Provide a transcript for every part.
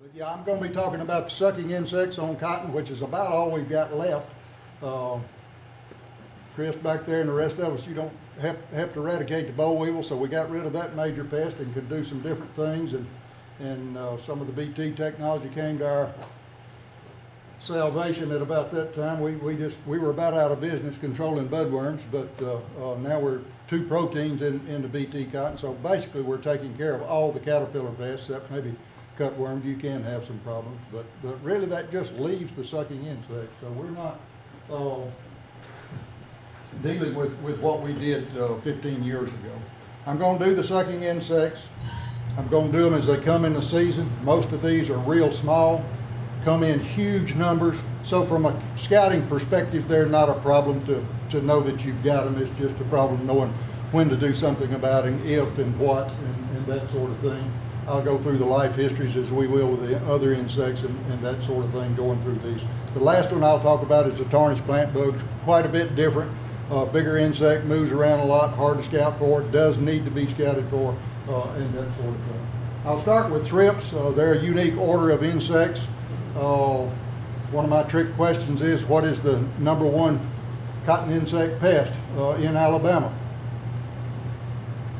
But yeah, I'm gonna be talking about sucking insects on cotton, which is about all we've got left. Uh, Chris back there and the rest of us, you don't have, have to eradicate the boll weevil, so we got rid of that major pest and could do some different things and, and, uh, some of the BT technology came to our salvation at about that time. We, we just, we were about out of business controlling budworms, but, uh, uh, now we're two proteins in, in the BT cotton. So basically, we're taking care of all the caterpillar pests, except maybe cutworms, you can have some problems. But, but really, that just leaves the sucking insect. So we're not, uh, dealing with, with what we did, uh, fifteen years ago. I'm gonna do the sucking insects. I'm gonna do them as they come in the season. Most of these are real small, come in huge numbers. So from a scouting perspective, they're not a problem to, to know that you've got them. It's just a problem knowing when to do something about them, if and what, and, and that sort of thing. I'll go through the life histories as we will with the other insects and, and that sort of thing going through these. The last one I'll talk about is the tarnished plant bugs, quite a bit different. Uh, bigger insect, moves around a lot, hard to scout for, does need to be scouted for, uh, and that sort of thing. I'll start with thrips. Uh, they're a unique order of insects. Uh, one of my trick questions is, what is the number one cotton insect pest uh, in Alabama?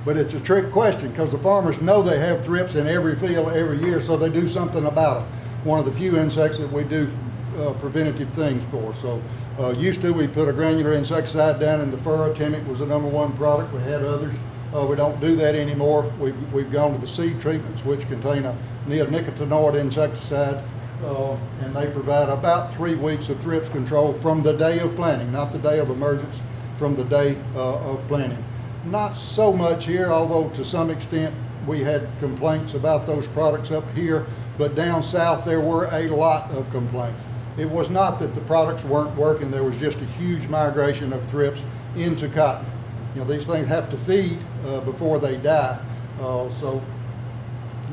But it's a trick question because the farmers know they have thrips in every field every year, so they do something about it. One of the few insects that we do uh, preventative things for. So uh, used to, we put a granular insecticide down in the furrow. Temik was the number one product. We had others. Uh, we don't do that anymore. We've, we've gone to the seed treatments, which contain a neonicotinoid insecticide, uh, and they provide about three weeks of thrips control from the day of planting, not the day of emergence, from the day uh, of planting. Not so much here, although to some extent we had complaints about those products up here, but down south there were a lot of complaints. It was not that the products weren't working, there was just a huge migration of thrips into cotton. You know, these things have to feed uh, before they die. Uh, so,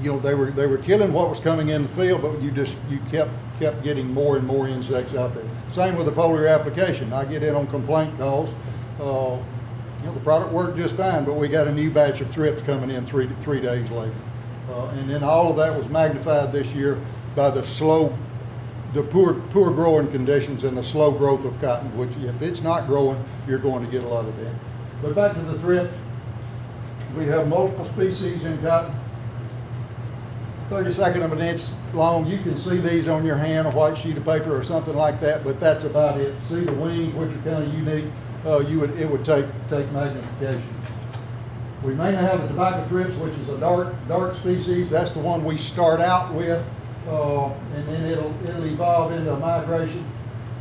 you know, they were they were killing what was coming in the field, but you just you kept kept getting more and more insects out there. Same with the foliar application. I get in on complaint calls. Uh, the product worked just fine, but we got a new batch of thrips coming in three three days later. Uh, and then all of that was magnified this year by the slow the poor, poor growing conditions and the slow growth of cotton, which if it's not growing, you're going to get a lot of damage. But back to the thrips, we have multiple species in cotton. Thirty-second of an inch long, you can see these on your hand, a white sheet of paper or something like that, but that's about it. See the wings, which are kind of unique, uh, you would, it would take, take magnification. We mainly have the tobacco thrips, which is a dark, dark species. That's the one we start out with, uh, and then it'll, it'll evolve into a migration.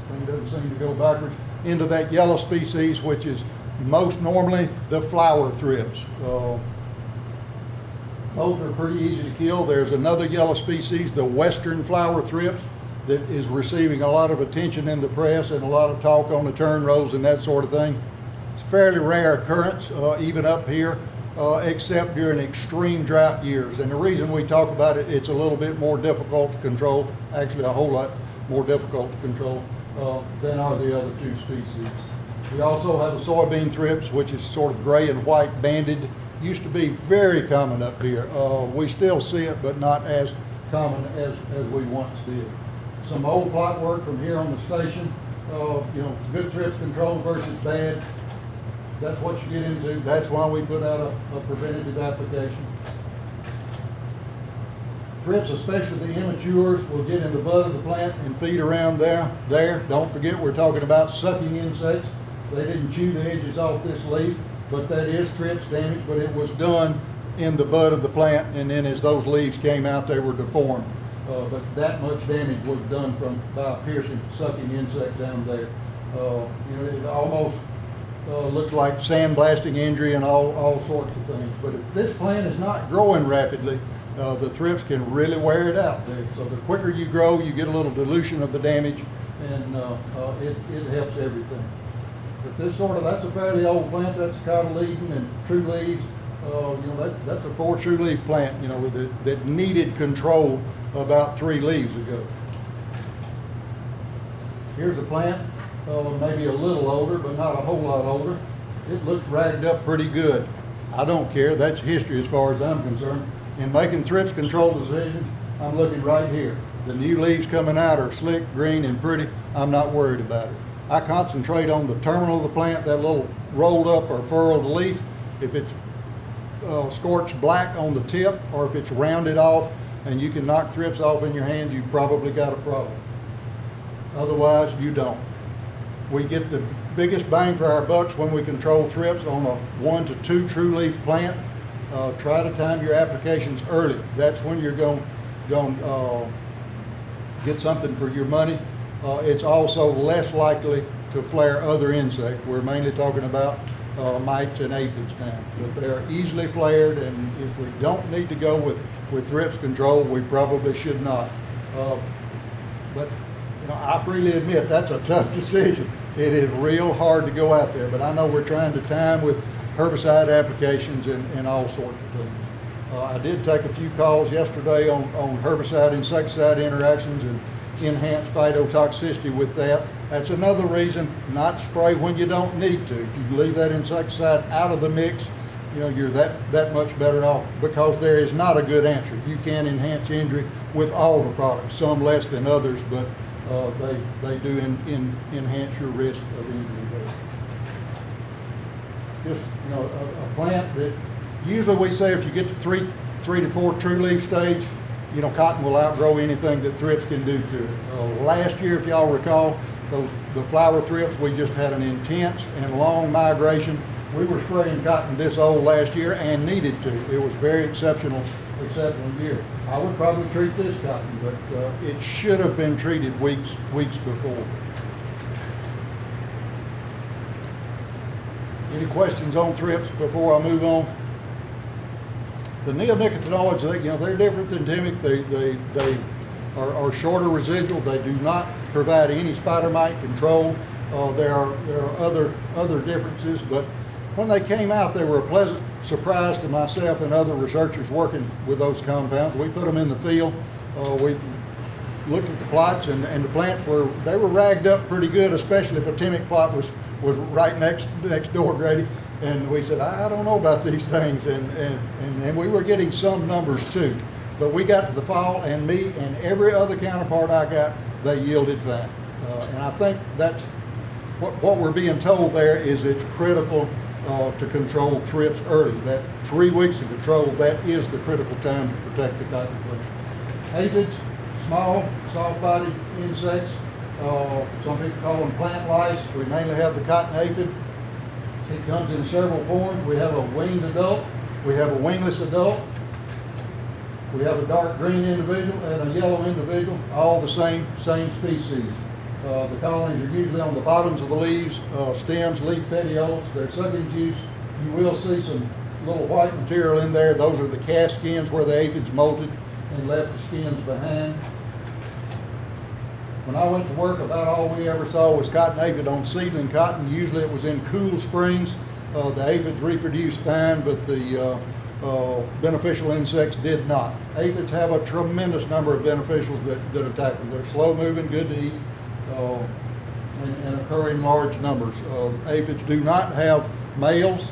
Thing doesn't seem to go backwards. Into that yellow species, which is most normally the flower thrips. Uh, both are pretty easy to kill. There's another yellow species, the western flower thrips, that is receiving a lot of attention in the press and a lot of talk on the turn rows and that sort of thing. It's a fairly rare occurrence, uh, even up here, uh, except during extreme drought years. And the reason we talk about it, it's a little bit more difficult to control, actually a whole lot more difficult to control uh, than are the other two species. We also have the soybean thrips, which is sort of gray and white banded. Used to be very common up here. Uh, we still see it, but not as common as, as we once did. Some old plot work from here on the station, uh, you know, good thrips control versus bad. That's what you get into. That's why we put out a, a preventative application. Thrips, especially the immatures, will get in the bud of the plant and feed around there. There, don't forget, we're talking about sucking insects. They didn't chew the edges off this leaf, but that is thrips damage, but it was done in the bud of the plant, and then as those leaves came out, they were deformed. Uh, but that much damage was done from, by a piercing, sucking insect down there. Uh, you know, it almost, uh, looks like sandblasting injury and all, all sorts of things. But if this plant is not growing rapidly, uh, the thrips can really wear it out. There. So the quicker you grow, you get a little dilution of the damage, and uh, uh, it, it helps everything. But this sort of, that's a fairly old plant, that's cotyledon and true leaves. You know, that, that's a four true leaf plant, you know, that, that needed control about three leaves ago. Here's a plant, uh, maybe a little older, but not a whole lot older. It looks ragged up pretty good. I don't care, that's history as far as I'm concerned. In making thrips control decisions, I'm looking right here. The new leaves coming out are slick, green, and pretty. I'm not worried about it. I concentrate on the terminal of the plant, that little rolled up or furrowed leaf. If it's uh, scorched black on the tip, or if it's rounded off and you can knock thrips off in your hands, you've probably got a problem. Otherwise, you don't. We get the biggest bang for our bucks when we control thrips on a one to two true leaf plant. Uh, try to time your applications early. That's when you're going, to uh, get something for your money. Uh, it's also less likely to flare other insects. We're mainly talking about uh, mites and aphids now, but they're easily flared, and if we don't need to go with, with thrips control, we probably should not. Uh, but, you know, I freely admit, that's a tough decision. It is real hard to go out there, but I know we're trying to time with herbicide applications and, and all sorts of things. Uh, I did take a few calls yesterday on, on herbicide insecticide interactions and enhanced phytotoxicity with that. That's another reason not spray when you don't need to. If you leave that insecticide out of the mix, you know, you're that, that much better off because there is not a good answer. You can enhance injury with all the products, some less than others, but uh, they, they do in, in, enhance your risk of injury just, you know, a, a plant that, usually we say if you get to three, three to four true leaf stage, you know, cotton will outgrow anything that thrips can do to it. Uh, last year, if y'all recall, those, the flower thrips, we just had an intense and long migration. We were spraying cotton this old last year and needed to. It was very exceptional, exceptional year. I would probably treat this cotton, but, uh, it should have been treated weeks, weeks before. Any questions on thrips before I move on? The neonicotinoids, they, you know, they're different than Temik. They, they, they are, are shorter residual. They do not provide any spider mite control. Uh, there are, there are other, other differences, but when they came out, they were a pleasant surprise to myself and other researchers working with those compounds. We put them in the field. Uh, we looked at the plots and, and the plants were, they were ragged up pretty good, especially if a Temik plot was, was right next, next door, Grady. And we said, I don't know about these things. And, and, and, and we were getting some numbers too. But we got to the fall and me and every other counterpart I got, they yielded fine. Uh, and I think that's, what, what we're being told there is it's critical uh, to control thrips early. That three weeks of control, that is the critical time to protect the cotton plant. Aphids, small, soft-bodied insects. Uh, some people call them plant lice. We mainly have the cotton aphid. It comes in several forms. We have a winged adult. We have a wingless adult. We have a dark green individual and a yellow individual, all the same, same species. Uh, the colonies are usually on the bottoms of the leaves, uh, stems, leaf petioles. They're sucking juice. You will see some little white material in there. Those are the cast skins where the aphids molted and left the skins behind. When I went to work, about all we ever saw was cotton aphid on seedling cotton. Usually it was in cool springs. Uh, the aphids reproduced fine, but the uh, uh, beneficial insects did not. Aphids have a tremendous number of beneficials that, that attack them. They're slow moving, good to eat, uh, and, and occur in large numbers. Uh, aphids do not have males.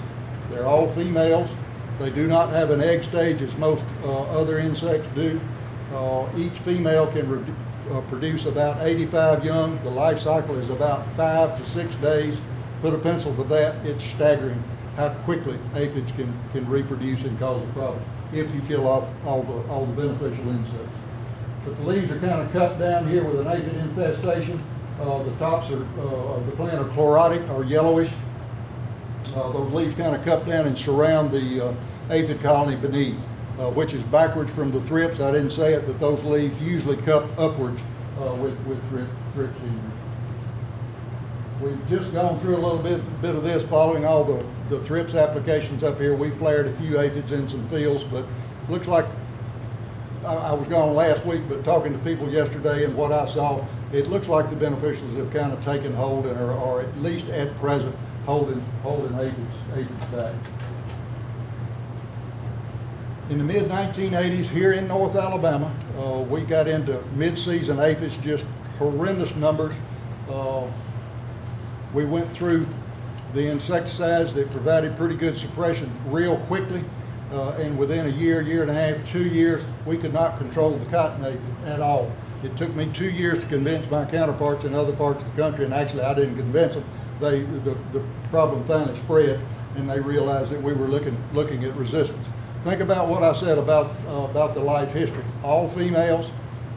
They're all females. They do not have an egg stage as most uh, other insects do. Uh, each female can uh, produce about 85 young. The life cycle is about five to six days. Put a pencil to that, it's staggering how quickly aphids can, can reproduce and cause a problem if you kill off all the, all the beneficial insects. But the leaves are kind of cut down here with an aphid infestation. Uh, the tops are, uh, of the plant are chlorotic or yellowish. Uh, those leaves kind of cup down and surround the uh, aphid colony beneath, uh, which is backwards from the thrips. I didn't say it, but those leaves usually cup upwards uh, with, with thrip, thrips. We've just gone through a little bit, bit of this following all the, the thrips applications up here. We flared a few aphids in some fields, but looks like, I, was gone last week, but talking to people yesterday and what I saw, it looks like the beneficials have kind of taken hold and are, are at least at present holding, holding aphids, aphids back. In the mid-1980s, here in North Alabama, uh, we got into mid-season aphids, just horrendous numbers. Uh, we went through the insecticides that provided pretty good suppression real quickly. Uh, and within a year, year and a half, two years, we could not control the cotton at all. It took me two years to convince my counterparts in other parts of the country, and actually I didn't convince them. They, the, the problem finally spread, and they realized that we were looking, looking at resistance. Think about what I said about, uh, about the life history. All females,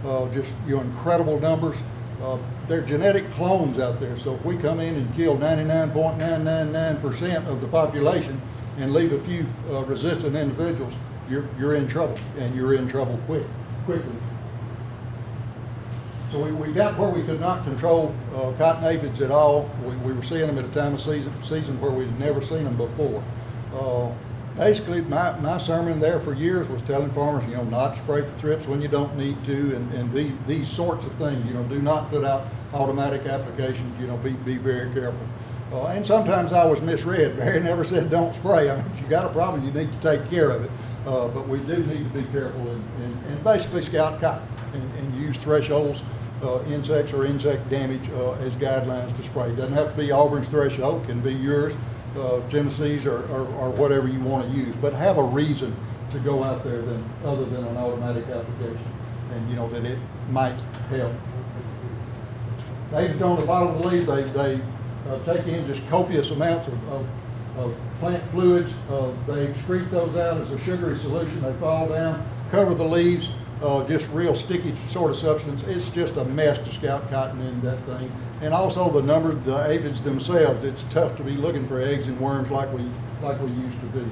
uh, just, incredible numbers. Uh, They're genetic clones out there, so if we come in and kill ninety-nine point nine nine nine percent of the population and leave a few uh, resistant individuals, you're, you're in trouble, and you're in trouble quick, quickly. So we, we got where we could not control uh, cotton aphids at all. We, we were seeing them at a time of season, season where we'd never seen them before. Uh, Basically, my, my sermon there for years was telling farmers, you know, not to spray for thrips when you don't need to, and, and these, these sorts of things, you know, do not put out automatic applications, you know, be, be very careful. Uh, and sometimes I was misread. Barry never said don't spray. I mean, if you got a problem, you need to take care of it. Uh, but we do need to be careful and, and, and basically scout cotton and, and use thresholds, uh, insects or insect damage uh, as guidelines to spray. Doesn't have to be Auburn's threshold, can be yours, uh, Tennessee's or, or, or whatever you want to use. But have a reason to go out there than, other than an automatic application. And you know, that it might help. Aphids on the bottom of the leaves, they, they uh, take in just copious amounts of, of, of plant fluids. Uh, they excrete those out as a sugary solution. They fall down, cover the leaves, uh, just real sticky sort of substance. It's just a mess to scout cotton in that thing. And also the number, the aphids themselves, it's tough to be looking for eggs and worms like we, like we used to do.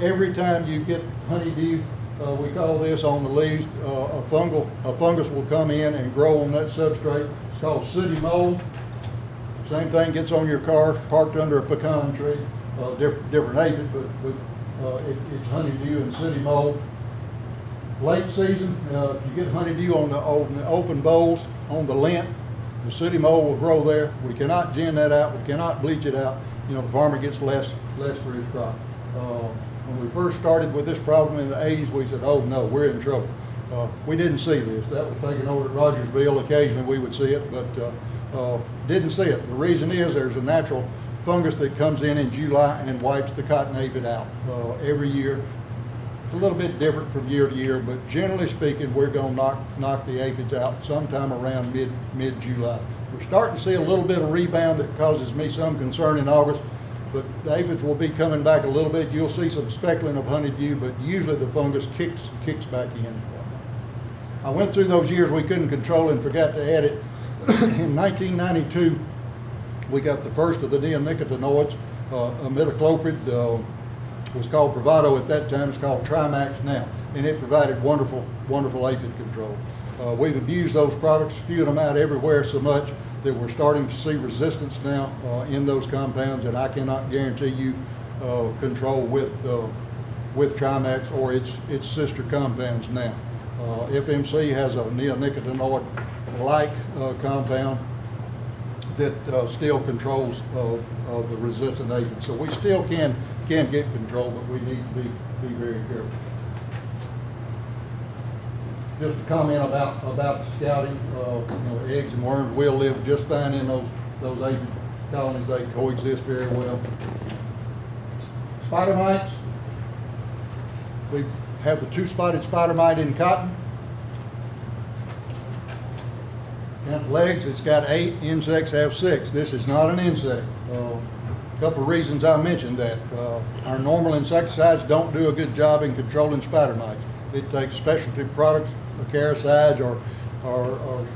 Every time you get honeydew, uh, we call this on the leaves, uh, a fungal, a fungus will come in and grow on that substrate. It's called sooty mold. Same thing gets on your car, parked under a pecan tree, uh, different, different aphid, but, but, uh, it, it's honeydew and sooty mold. Late season, uh, if you get honeydew on the, on the open bowls, on the lint, the sooty mold will grow there. We cannot gin that out, we cannot bleach it out. You know, the farmer gets less, less for his crop. Uh, when we first started with this problem in the eighties, we said, oh no, we're in trouble. Uh, we didn't see this. That was taken over at Rogersville. Occasionally we would see it, but, uh, didn't see it. The reason is there's a natural fungus that comes in in July and wipes the cotton aphid out, uh, every year. It's a little bit different from year to year, but generally speaking, we're gonna knock, knock the aphids out sometime around mid, mid-July. We're starting to see a little bit of rebound that causes me some concern in August, but the aphids will be coming back a little bit. You'll see some speckling of honeydew, but usually the fungus kicks, kicks back in. I went through those years we couldn't control and forgot to add it. In nineteen ninety-two, we got the first of the neonicotinoids, uh, imidacloprid, uh, was called Provado at that time, it's called Trimax now, and it provided wonderful, wonderful aphid control. Uh, we've abused those products, spewing them out everywhere so much that we're starting to see resistance now, uh, in those compounds, and I cannot guarantee you, uh, control with, uh, with Trimax or its, its sister compounds now. Uh, FMC has a neonicotinoid-like, uh, compound that uh, still controls uh, the resistant agent. So we still can, can get control, but we need to be, be very careful. Just a comment about, about scouting, uh, you know, eggs and worms will live just fine in those, those colonies. They coexist very well. Spider mites. We have the two-spotted spider mite in cotton. Legs, it's got eight, insects have six. This is not an insect. Uh, Couple of reasons I mentioned that. Uh, Our normal insecticides don't do a good job in controlling spider mites. It takes specialty products, acaricides or, or, or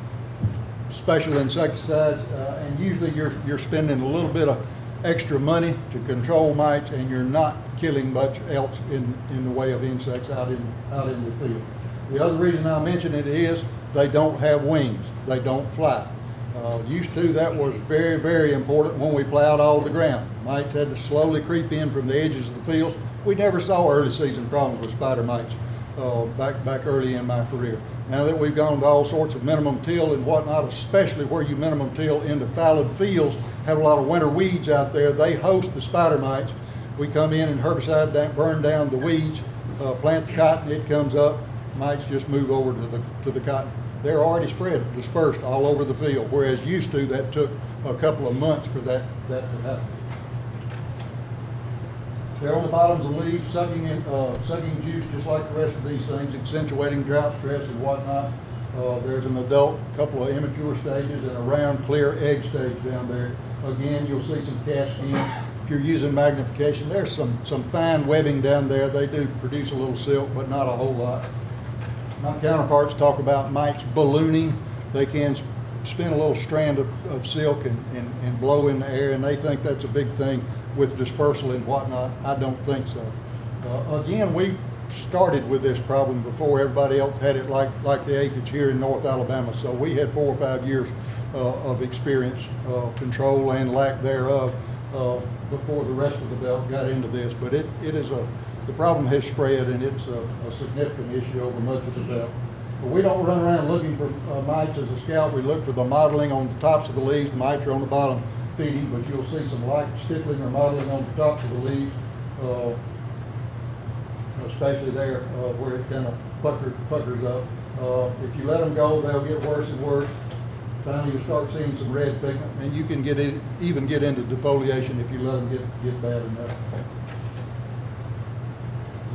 special insecticides, uh, and usually you're, you're spending a little bit of extra money to control mites, and you're not killing much else in, in the way of insects out in, out in the field. The other reason I mention it is they don't have wings. They don't fly. Uh, used to, that was very, very important when we plowed all the ground. Mites had to slowly creep in from the edges of the fields. We never saw early season problems with spider mites uh, back, back early in my career. Now that we've gone to all sorts of minimum till and whatnot, especially where you minimum till into fallowed fields, have a lot of winter weeds out there, they host the spider mites. We come in and herbicide burn down the weeds, uh, plant the cotton, it comes up, mites just move over to the, to the cotton. They're already spread, dispersed all over the field, whereas used to, that took a couple of months for that, that to happen. They're on the bottoms of leaves, sucking in, uh, sucking juice just like the rest of these things, accentuating drought stress and whatnot. Uh, there's an adult, couple of immature stages, and a round, clear egg stage down there. Again, you'll see some cast. If you're using magnification, there's some, some fine webbing down there. They do produce a little silk, but not a whole lot. My counterparts talk about mites ballooning. They can spin a little strand of, of silk and, and, and blow in the air, and they think that's a big thing with dispersal and whatnot. I don't think so. Uh, again, we started with this problem before everybody else had it like, like the aphids here in North Alabama. So we had four or five years uh, of experience, uh, control and lack thereof, uh, before the rest of the belt got into this. But it, it is a, the problem has spread and it's a, a significant issue over much of the belt. But we don't run around looking for uh, mites as a scout. We look for the mottling on the tops of the leaves. The mites are on the bottom feeding, but you'll see some light stippling or mottling on the tops of the leaves, uh, especially there uh, where it kind of puckers, puckers up. Uh, if you let them go, they'll get worse and worse. Finally, you'll start seeing some red pigment, and you can get in, even get into defoliation if you let them get, get bad enough.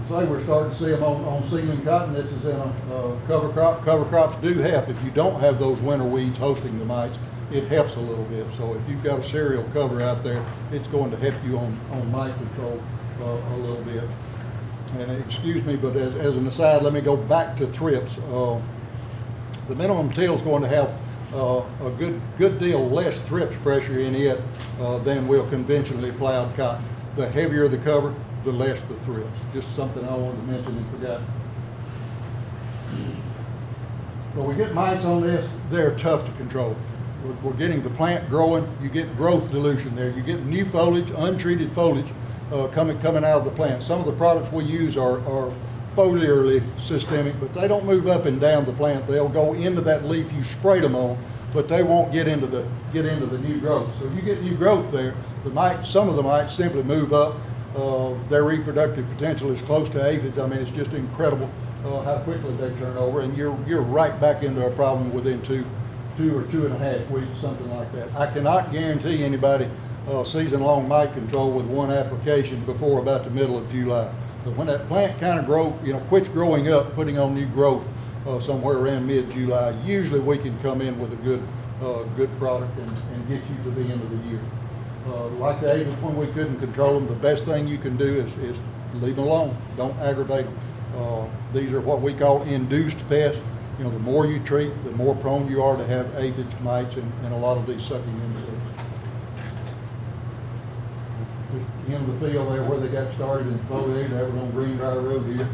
Say we're starting to see them on, on seedling cotton. This is in a uh, cover crop. Cover crops do help. If you don't have those winter weeds hosting the mites, it helps a little bit. So if you've got a cereal cover out there, it's going to help you on, on mite control uh, a little bit. And excuse me, but as, as an aside, let me go back to thrips. Uh, the minimum till is going to have uh, a good, good deal less thrips pressure in it uh, than will conventionally plowed cotton. The heavier the cover, the less the thrips. Just something I wanted to mention and forgot. When we get mites on this, they're tough to control. We're, we're getting the plant growing, you get growth dilution there. You get new foliage, untreated foliage uh, coming, coming out of the plant. Some of the products we use are, are foliarly systemic, but they don't move up and down the plant. They'll go into that leaf you sprayed them on, but they won't get into the, get into the new growth. So if you get new growth there, the mites, some of the mites simply move up. Uh, their reproductive potential is close to aphids. I mean, it's just incredible uh, how quickly they turn over, and you're, you're right back into a problem within two, two or two and a half weeks, something like that. I cannot guarantee anybody uh, season-long mite control with one application before about the middle of July. But when that plant kind of grow, you know, quits growing up, putting on new growth uh, somewhere around mid-July, usually we can come in with a good, uh, good product and, and get you to the end of the year. Uh, like the aphids, when we couldn't control them, the best thing you can do is, is leave them alone. Don't aggravate them. Uh, these are what we call induced pests. You know, the more you treat, the more prone you are to have aphids, mites, and, and a lot of these sucking insects. Just the end of the field there where they got started in foliage, that was on Green Briar Road here.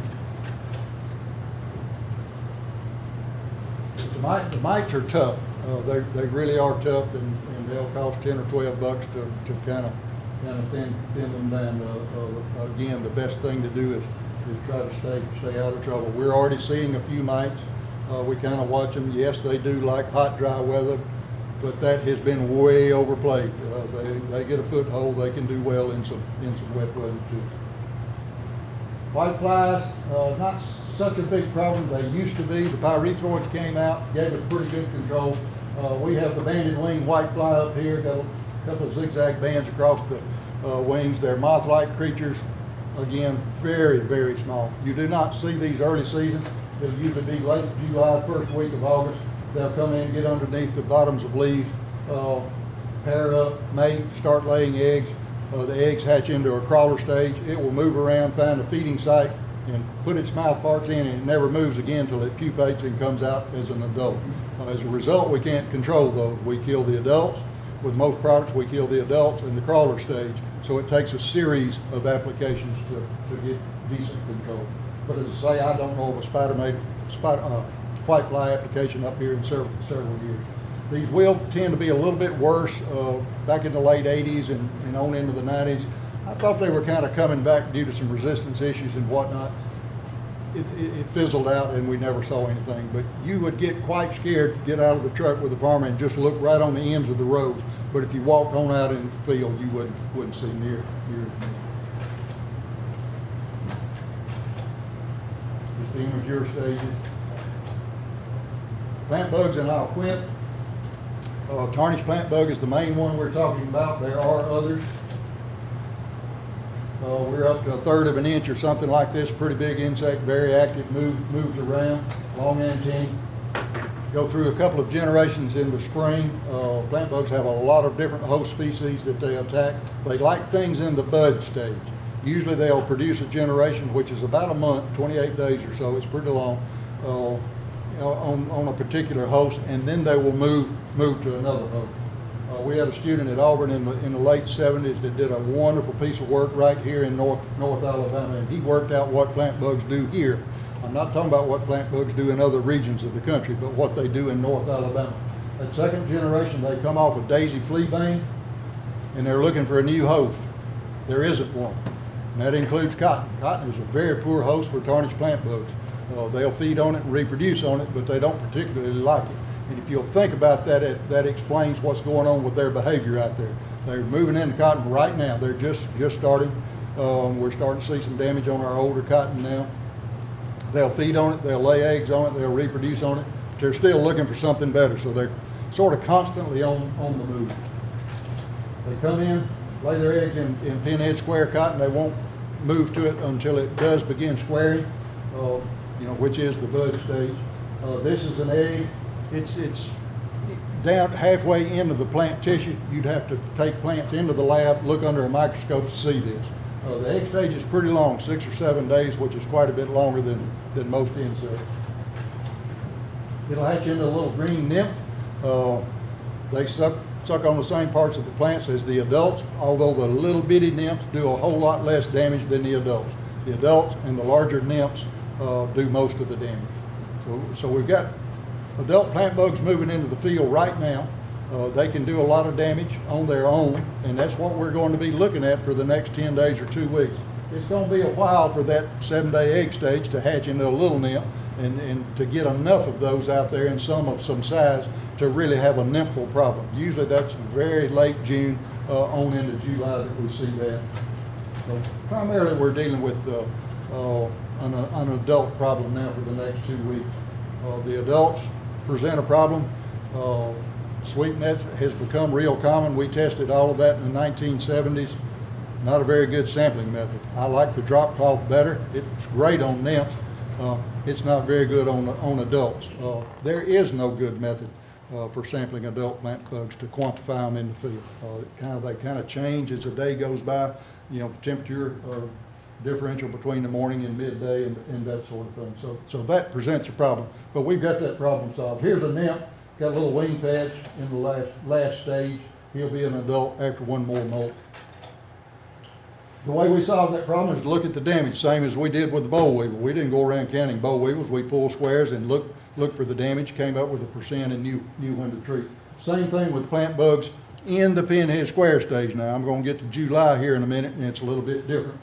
The mites, the mites are tough. Uh, they, they really are tough and they'll cost ten or twelve bucks to, to kind of, kind of thin, thin them down. Uh, uh, again, the best thing to do is, is try to stay, stay out of trouble. We're already seeing a few mites. Uh, we kind of watch them. Yes, they do like hot, dry weather, but that has been way overplayed. Uh, they, they get a foothold, they can do well in some, in some wet weather too. White flies, uh, not such a big problem. They used to be. The pyrethroids came out, gave us pretty good control. Uh, we have the banded wing white fly up here, got a couple of zigzag bands across the uh, wings. They're moth-like creatures. Again, very, very small. You do not see these early season. It'll usually be late July, first week of August. They'll come in, get underneath the bottoms of leaves, uh, pair up, mate, start laying eggs. Uh, the eggs hatch into a crawler stage. It will move around, find a feeding site, and put its mouth parts in, and it never moves again until it pupates and comes out as an adult. As a result, we can't control those. We kill the adults. With most products, we kill the adults in the crawler stage. So it takes a series of applications to, to get decent control. But as I say, I don't know of a spider made, spider, uh, white fly application up here in several, several years. These will tend to be a little bit worse uh, back in the late 80s and, and on into the 90s. I thought they were kind of coming back due to some resistance issues and whatnot. It, it, fizzled out and we never saw anything. But you would get quite scared to get out of the truck with a farmer and just look right on the ends of the rows. But if you walked on out in the field, you wouldn't, wouldn't see near, near the immature stages. Plant bugs and I'll quit. Uh, tarnished plant bug is the main one we're talking about. There are others. Uh, we're up to a third of an inch or something like this, pretty big insect, very active, move, moves around, long antennae. Go through a couple of generations in the spring. Uh, plant bugs have a lot of different host species that they attack. They like things in the bud stage. Usually they'll produce a generation, which is about a month, 28 days or so, it's pretty long, uh, on, on a particular host, and then they will move, move to another host. Uh, we had a student at Auburn in the, in the late seventies that did a wonderful piece of work right here in North, North Alabama, and he worked out what plant bugs do here. I'm not talking about what plant bugs do in other regions of the country, but what they do in North Alabama. At second generation, they come off of daisy flea bane, and they're looking for a new host. There isn't one, and that includes cotton. Cotton is a very poor host for tarnished plant bugs. Uh, they'll feed on it and reproduce on it, but they don't particularly like it. And if you'll think about that, it, that explains what's going on with their behavior out there. They're moving into cotton right now. They're just just starting. Um, we're starting to see some damage on our older cotton now. They'll feed on it. They'll lay eggs on it. They'll reproduce on it. But they're still looking for something better. So they're sort of constantly on on the move. They come in, lay their eggs in, in pinhead square cotton. They won't move to it until it does begin squaring, uh, you know, which is the bud stage. Uh, this is an egg. It's, it's down halfway into the plant tissue. You'd have to take plants into the lab, look under a microscope to see this. Uh, the egg stage is pretty long, six or seven days, which is quite a bit longer than, than most insects. It'll hatch into a little green nymph. Uh, they suck, suck on the same parts of the plants as the adults, although the little bitty nymphs do a whole lot less damage than the adults. The adults and the larger nymphs uh, do most of the damage. So, so we've got adult plant bugs moving into the field right now. Uh, they can do a lot of damage on their own, and that's what we're going to be looking at for the next 10 days or two weeks. It's going to be a while for that seven-day egg stage to hatch into a little nymph and, and to get enough of those out there and some of some size to really have a nymphal problem. Usually that's very late June uh, on into July that we see that. So primarily we're dealing with uh, uh, an, an adult problem now for the next two weeks. Uh, the adults present a problem. Uh, sweep nets has become real common. We tested all of that in the 1970s. Not a very good sampling method. I like the drop cloth better. It's great on nymphs. Uh, it's not very good on, on adults. Uh, there is no good method uh, for sampling adult plant bugs to quantify them in the field. Uh, kind of, they kind of change as the day goes by. You know, the temperature uh, differential between the morning and midday and, and that sort of thing. So, so that presents a problem. But we've got that problem solved. Here's a nymph, got a little wing patch in the last, last stage. He'll be an adult after one more molt. The way we solve that problem is to look at the damage, same as we did with the boll weevil. We didn't go around counting boll weevils. We pulled squares and looked, looked for the damage, came up with a percent and knew, knew when to treat. Same thing with plant bugs in the pinhead square stage now. I'm gonna get to July here in a minute and it's a little bit different.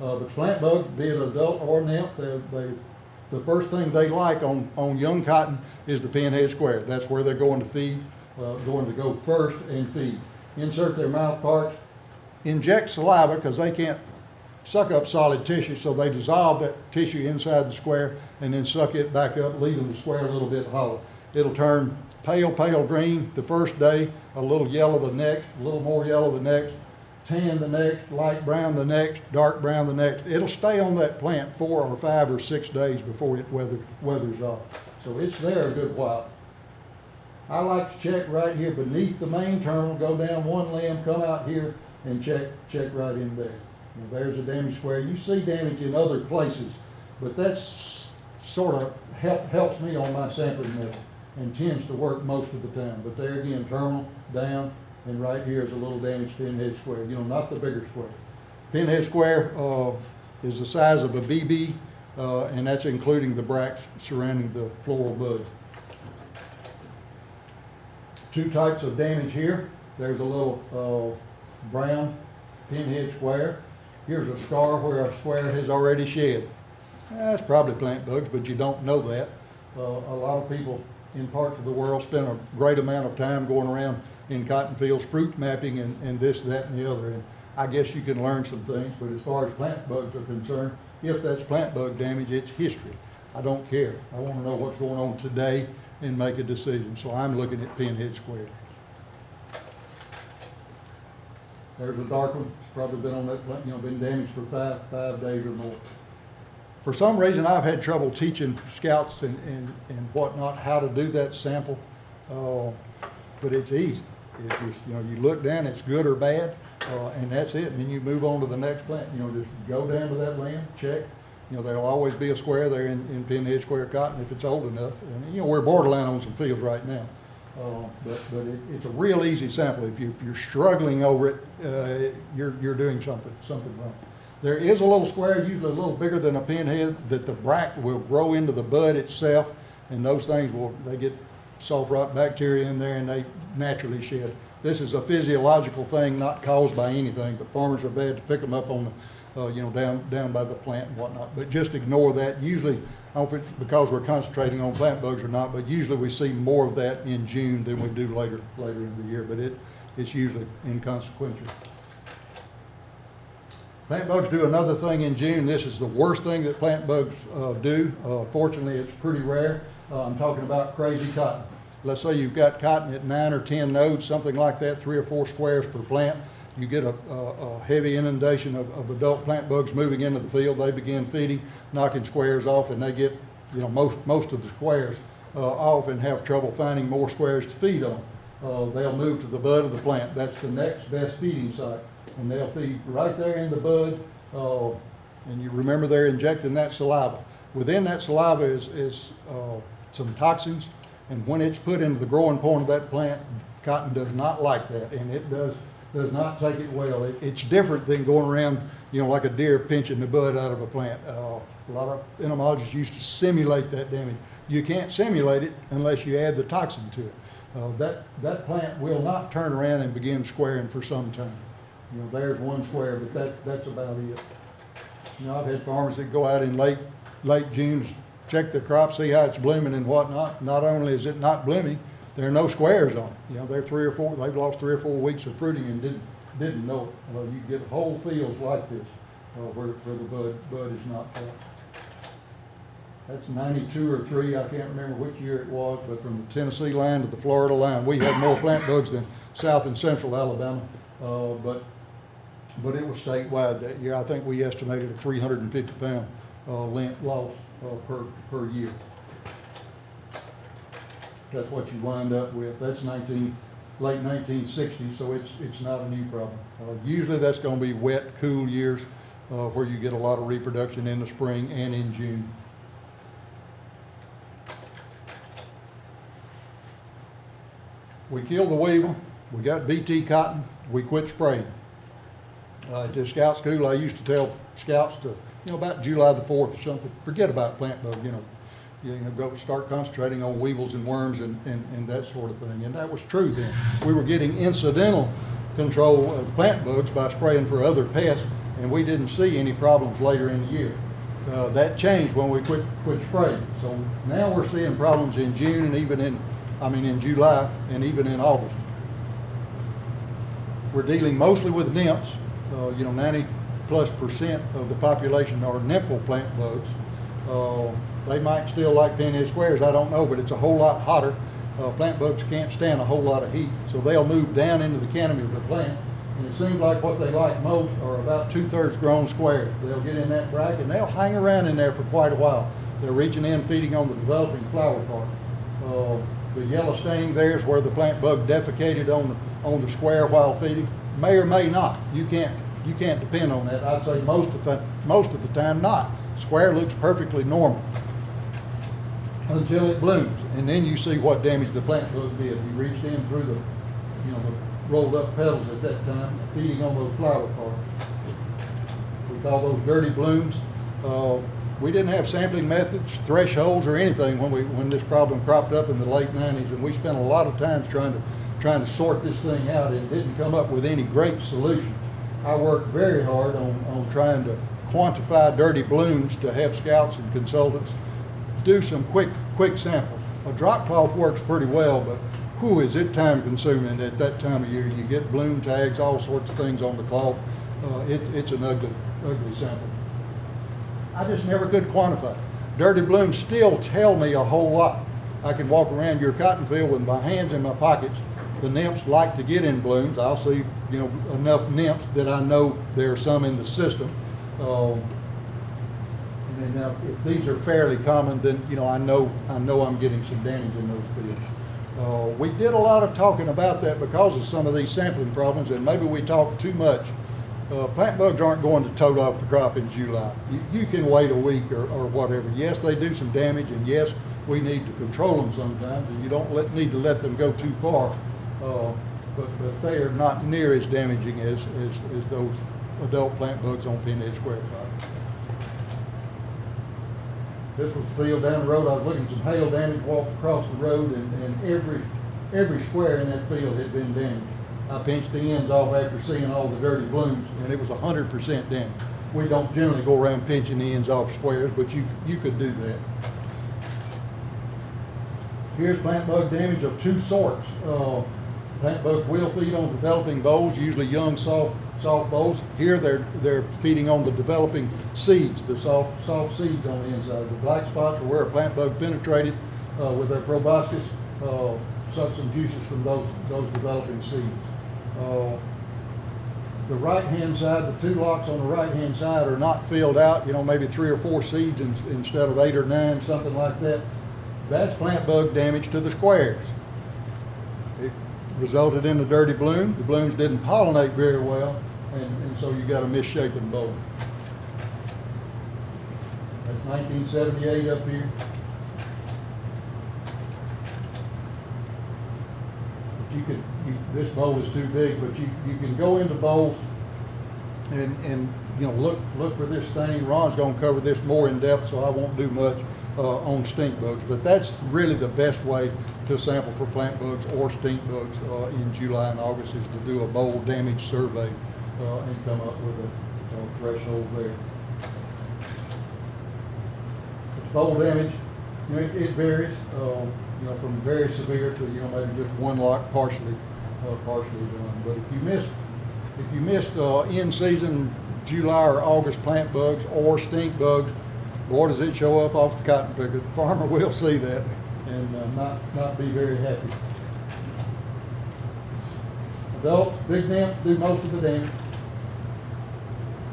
Uh, but plant bugs, be it adult or nymph, they, they, the first thing they like on, on young cotton is the pinhead square. That's where they're going to feed, uh, going to go first and feed. Insert their mouth parts, inject saliva because they can't suck up solid tissue, so they dissolve that tissue inside the square and then suck it back up, leaving the square a little bit hollow. It'll turn pale, pale green the first day, a little yellow the next, a little more yellow the next, tan the next, light brown the next, dark brown the next. It'll stay on that plant four or five or six days before it weather, weathers off. So it's there a good while. I like to check right here beneath the main terminal, go down one limb, come out here and check, check right in there. Now, there's a damage square. You see damage in other places, but that's sort of help, helps me on my sampling method and tends to work most of the time. But there again, terminal, down, and right here is a little damaged pinhead square, you know, not the bigger square. Pinhead square, uh, is the size of a BB, uh, and that's including the bracts surrounding the floral bud. Two types of damage here. There's a little, uh, brown pinhead square. Here's a scar where a square has already shed. That's probably plant bugs, but you don't know that. Uh, a lot of people in parts of the world spend a great amount of time going around in cotton fields, fruit mapping and, and this, that, and the other. And I guess you can learn some things, but as far as plant bugs are concerned, if that's plant bug damage, it's history. I don't care. I want to know what's going on today and make a decision. So I'm looking at pinhead square. There's a dark one, it's probably been on that plant, you know, been damaged for five, five days or more. For some reason, I've had trouble teaching scouts and, and, and whatnot how to do that sample, uh, but it's easy. It's just, you know, you look down, it's good or bad, uh, and that's it, and then you move on to the next plant, you know, just go down to that land, check. You know, there'll always be a square there in, in Pinhead Square Cotton if it's old enough, and, you know, we're borderline on some fields right now. Uh, But, but it, it's a real easy sample. If you, if you're struggling over it, uh, you're, you're doing something, something wrong. There is a little square, usually a little bigger than a pinhead, that the bract will grow into the bud itself, and those things will, they get soft rot bacteria in there and they naturally shed. This is a physiological thing, not caused by anything, but farmers are bad to pick them up on uh, you know, down, down by the plant and whatnot. But just ignore that. Usually, I don't it's because we're concentrating on plant bugs or not, but usually we see more of that in June than we do later, later in the year, but it, it's usually inconsequential. Plant bugs do another thing in June. This is the worst thing that plant bugs uh, do. Uh, Fortunately, it's pretty rare. Uh, I'm talking about crazy cotton. Let's say you've got cotton at nine or 10 nodes, something like that, three or four squares per plant. You get a, a, a heavy inundation of, of adult plant bugs moving into the field. They begin feeding, knocking squares off, and they get, you know, most, most of the squares uh, off and have trouble finding more squares to feed on. Uh, they'll move to the bud of the plant. That's the next best feeding site. And they'll feed right there in the bud. Uh, and you remember they're injecting that saliva. Within that saliva is, is uh, some toxins. And when it's put into the growing point of that plant, cotton does not like that. And it does, does not take it well. It, it's different than going around, you know, like a deer pinching the bud out of a plant. Uh, a lot of entomologists used to simulate that damage. You can't simulate it unless you add the toxin to it. Uh, that, that plant will not turn around and begin squaring for some time. You know, there's one square, but that, that's about it. You know, I've had farmers that go out in late, late June, check the crop, see how it's blooming and whatnot. Not only is it not blooming, there are no squares on it. You know, they're three or four, they've lost three or four weeks of fruiting and didn't, didn't know it. Well, you get whole fields like this, uh, where, where the bud, bud is not cut. That's ninety-two or three, I can't remember which year it was, but from the Tennessee line to the Florida line, we had more plant bugs than South and Central Alabama. Uh, but, but it was statewide that year. I think we estimated a three hundred and fifty pound, uh, lint loss, uh, per, per year. That's what you wind up with. That's nineteen, late nineteen sixties, so it's, it's not a new problem. Uh, usually that's gonna be wet, cool years, uh, where you get a lot of reproduction in the spring and in June. We killed the weevil, we got BT cotton, we quit spraying. Uh, the scout school, I used to tell scouts to, you know, about July the fourth or something, forget about plant bug, you know. You know, go start concentrating on weevils and worms and, and, and that sort of thing. And that was true then. We were getting incidental control of plant bugs by spraying for other pests, and we didn't see any problems later in the year. Uh, that changed when we quit, quit spraying. So now we're seeing problems in June and even in, I mean, in July and even in August. We're dealing mostly with nymphs. Uh, you know, 90 plus percent of the population are nymphal plant bugs. Uh, they might still like pinhead squares, I don't know, but it's a whole lot hotter. Uh, plant bugs can't stand a whole lot of heat, so they'll move down into the canopy of the plant. And it seems like what they like most are about two-thirds grown squares. They'll get in that bracket and they'll hang around in there for quite a while. They're reaching in, feeding on the developing flower part. Uh, the yellow stain there is where the plant bug defecated on on the square while feeding. May or may not. You can't, you can't depend on that. I'd say most of the, most of the time not. Square looks perfectly normal until it blooms, and then you see what damage the plant bug did. You reached in through the, you know, the rolled up petals at that time, feeding on those flower parts. We call those dirty blooms. Uh, we didn't have sampling methods, thresholds, or anything when we, when this problem cropped up in the late nineties, and we spent a lot of time trying to, trying to sort this thing out and didn't come up with any great solution. I worked very hard on, on trying to quantify dirty blooms to have scouts and consultants do some quick, quick samples. A drop cloth works pretty well, but who is it time consuming at that time of year. You get bloom tags, all sorts of things on the cloth. Uh, it, it's an ugly, ugly sample. I just never could quantify. Dirty blooms still tell me a whole lot. I can walk around your cotton field with my hands in my pockets the nymphs like to get in blooms. I'll see, you know, enough nymphs that I know there are some in the system. Uh, and now, if these are fairly common, then, you know, I know, I know I'm getting some damage in those fields. Uh, we did a lot of talking about that because of some of these sampling problems, and maybe we talked too much. Uh, plant bugs aren't going to tote off the crop in July. You, you can wait a week or, or whatever. Yes, they do some damage, and yes, we need to control them sometimes, and you don't let, need to let them go too far. Uh, but, but they are not near as damaging as, as, as those adult plant bugs on pinhead square crop. This was the field down the road, I was looking at some hail damage, walked across the road, and, and every, every square in that field had been damaged. I pinched the ends off after seeing all the dirty blooms, and it was hundred percent damage. We don't generally go around pinching the ends off squares, but you, you could do that. Here's plant bug damage of two sorts. Uh, Plant bugs will feed on developing bolls, usually young, soft, soft bolls. Here, they're, they're feeding on the developing seeds, the soft, soft seeds on the inside. The black spots are where a plant bug penetrated uh, with their proboscis, uh, sucked some juices from those, those developing seeds. Uh, the right-hand side, the two locks on the right-hand side are not filled out, you know, maybe three or four seeds in- instead of eight or nine, something like that. That's plant bug damage to the squares. Resulted in a dirty bloom. The blooms didn't pollinate very well, and, and so you got a misshapen boll. That's nineteen seventy-eight up here. But you could, you, this boll is too big, but you, you can go into bolls and, and, you know, look, look for this stain. Ron's gonna cover this more in depth, so I won't do much, uh, on stink bugs. But that's really the best way to sample for plant bugs or stink bugs, uh, in July and August is to do a boll damage survey, uh, and come up with a, threshold there. Boll damage, you know, it, it varies, um, you know, from very severe to, you know, maybe just one lock partially, uh, partially done. But if you miss, if you missed, uh, in-season July or August plant bugs or stink bugs, boy, does it show up off the cotton picker. The farmer will see that and, uh, not, not be very happy. Adults, big nymphs do most of the damage.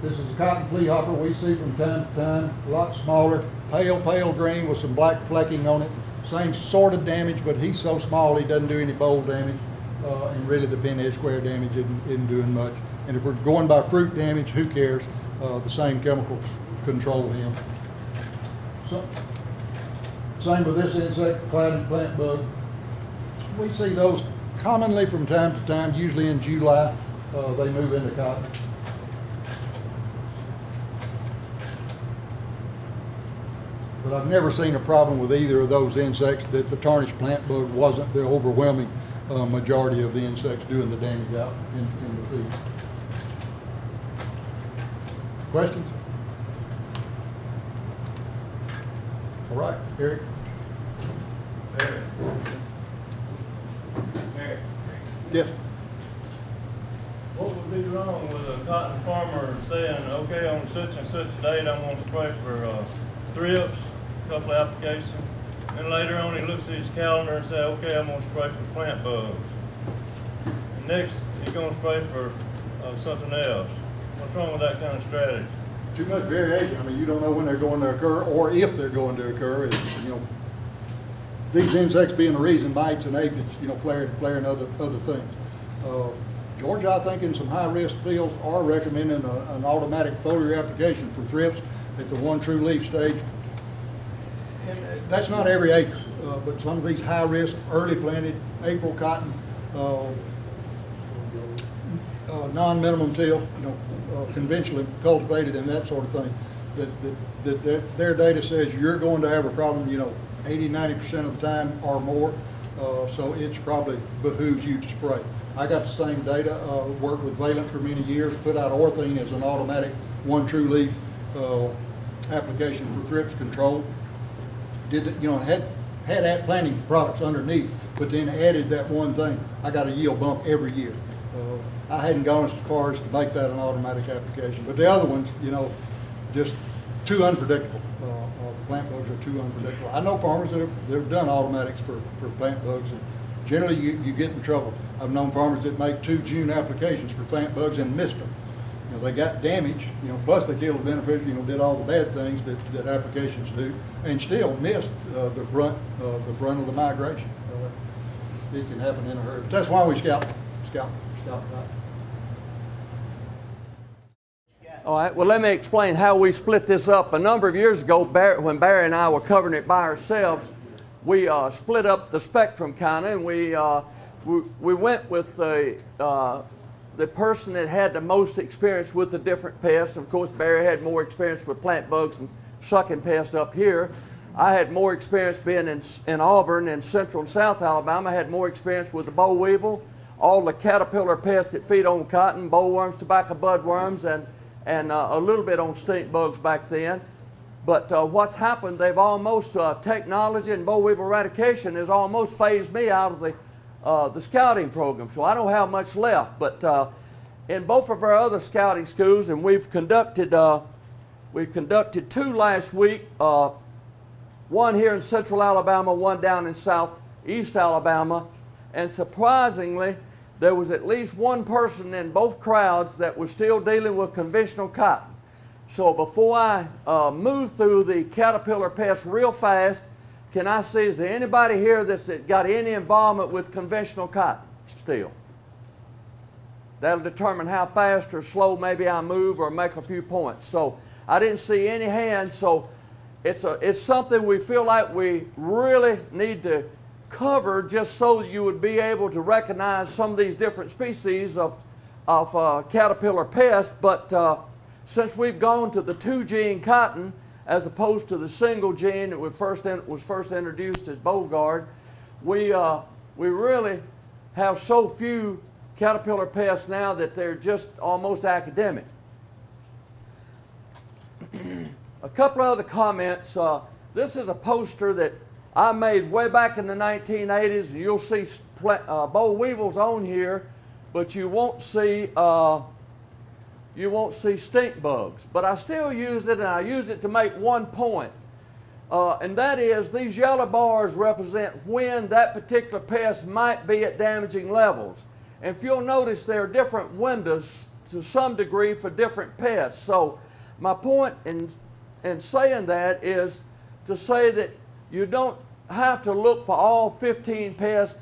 This is a cotton flea hopper we see from time to time, a lot smaller, pale, pale green with some black flecking on it. Same sort of damage, but he's so small, he doesn't do any boll damage. Uh, and really the pinhead square damage isn't, isn't doing much. And if we're going by fruit damage, who cares? Uh, the same chemicals control him. So, same with this insect, clouded plant bug. We see those commonly from time to time, usually in July, uh, they move into cotton. But I've never seen a problem with either of those insects that the tarnished plant bug wasn't the overwhelming uh, majority of the insects doing the damage out in, in the field. Questions? All right, Eric? Eric. Mayor, Yes. what would be wrong with a cotton farmer saying, okay, on such and such a date, I'm gonna spray for, uh, thrips, a couple of applications, and later on, he looks at his calendar and say, okay, I'm gonna spray for plant bugs. And next, he's gonna spray for, uh, something else. What's wrong with that kind of strategy? Too much variation. I mean, you don't know when they're going to occur or if they're going to occur. It's, you know, these insects being the reason bites and aphids, you know, flaring, and flaring other, other things. Uh, Georgia, I think in some high-risk fields are recommending a, an automatic foliar application for thrips at the one true leaf stage. And uh, that's not every acre, uh, but some of these high-risk, early planted, April cotton, uh, uh, non-minimum till, you know, uh, conventionally cultivated and that sort of thing, that, that, that their, their data says you're going to have a problem, you know, 80, 90% of the time or more, uh, so it's probably behooves you to spray. I got the same data, uh, worked with Valent for many years, put out Orthene as an automatic one true leaf, uh, application for thrips control did, you know, had, had at planting products underneath, but then added that one thing. I got a yield bump every year. Uh, I hadn't gone as far as to make that an automatic application, but the other ones, you know, just too unpredictable. Uh, uh, plant bugs are too unpredictable. I know farmers that have, that have done automatics for, for plant bugs, and generally you, you get in trouble. I've known farmers that make two June applications for plant bugs and missed them. You know, they got damage, you know, plus they killed the beneficiary, you know, did all the bad things that, that applications do, and still missed, uh, the brunt, uh, the brunt of the migration. Uh, It can happen in a hurry. But That's why we scout, scout, scout right. All right, well, let me explain how we split this up. A number of years ago, Barry, when Barry and I were covering it by ourselves, we uh, split up the spectrum kind of, and we, uh, we, we went with the, uh, the person that had the most experience with the different pests. Of course, Barry had more experience with plant bugs and sucking pests up here. I had more experience being in, in Auburn and central and south Alabama. I had more experience with the boll weevil, all the caterpillar pests that feed on cotton, bollworms, tobacco budworms, and and uh, a little bit on stink bugs back then. But uh, what's happened, they've almost, uh, technology and boll weevil eradication has almost phased me out of the, uh, the scouting program. So I don't have much left. But uh, in both of our other scouting schools, and we've conducted, uh, we've conducted two last week, one here in central Alabama, one down in southeast Alabama. And surprisingly, there was at least one person in both crowds that was still dealing with conventional cotton. So before I uh, move through the caterpillar pest real fast, can I see, is there anybody here that's got any involvement with conventional cotton still? That'll determine how fast or slow maybe I move or make a few points. So I didn't see any hands, so it's, a, it's something we feel like we really need to cover just so you would be able to recognize some of these different species of, of uh, caterpillar pests. But uh, since we've gone to the two gene cotton as opposed to the single gene that we first in, was first introduced as Bollgard, we, uh, we really have so few caterpillar pests now that they're just almost academic. a couple of other comments. Uh, this is a poster that I made way back in the 1980s, and you'll see uh, boll weevils on here, but you won't see uh, you won't see stink bugs. But I still use it, and I use it to make one point, uh, and that is these yellow bars represent when that particular pest might be at damaging levels. And if you'll notice, there are different windows to some degree for different pests. So my point in in saying that is to say that you don't have to look for all 15 pests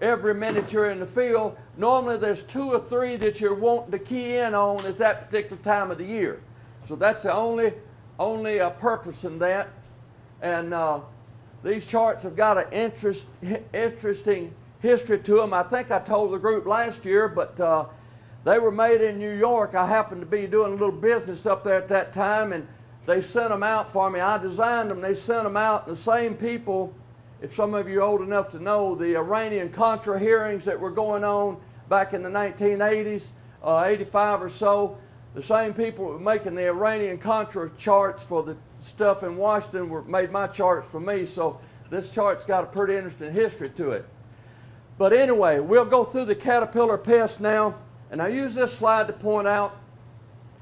every minute you're in the field. Normally there's two or three that you're wanting to key in on at that particular time of the year. So that's the only, only uh, purpose in that. And uh, these charts have got an interest, interesting history to them. I think I told the group last year, but uh, they were made in New York. I happened to be doing a little business up there at that time, and they sent them out for me. I designed them. They sent them out. The same people, if some of you are old enough to know, the Iranian Contra hearings that were going on back in the 1980s, uh, 85 or so, the same people were making the Iranian Contra charts for the stuff in Washington were made my charts for me. So this chart's got a pretty interesting history to it. But anyway, we'll go through the caterpillar pest now. And I use this slide to point out,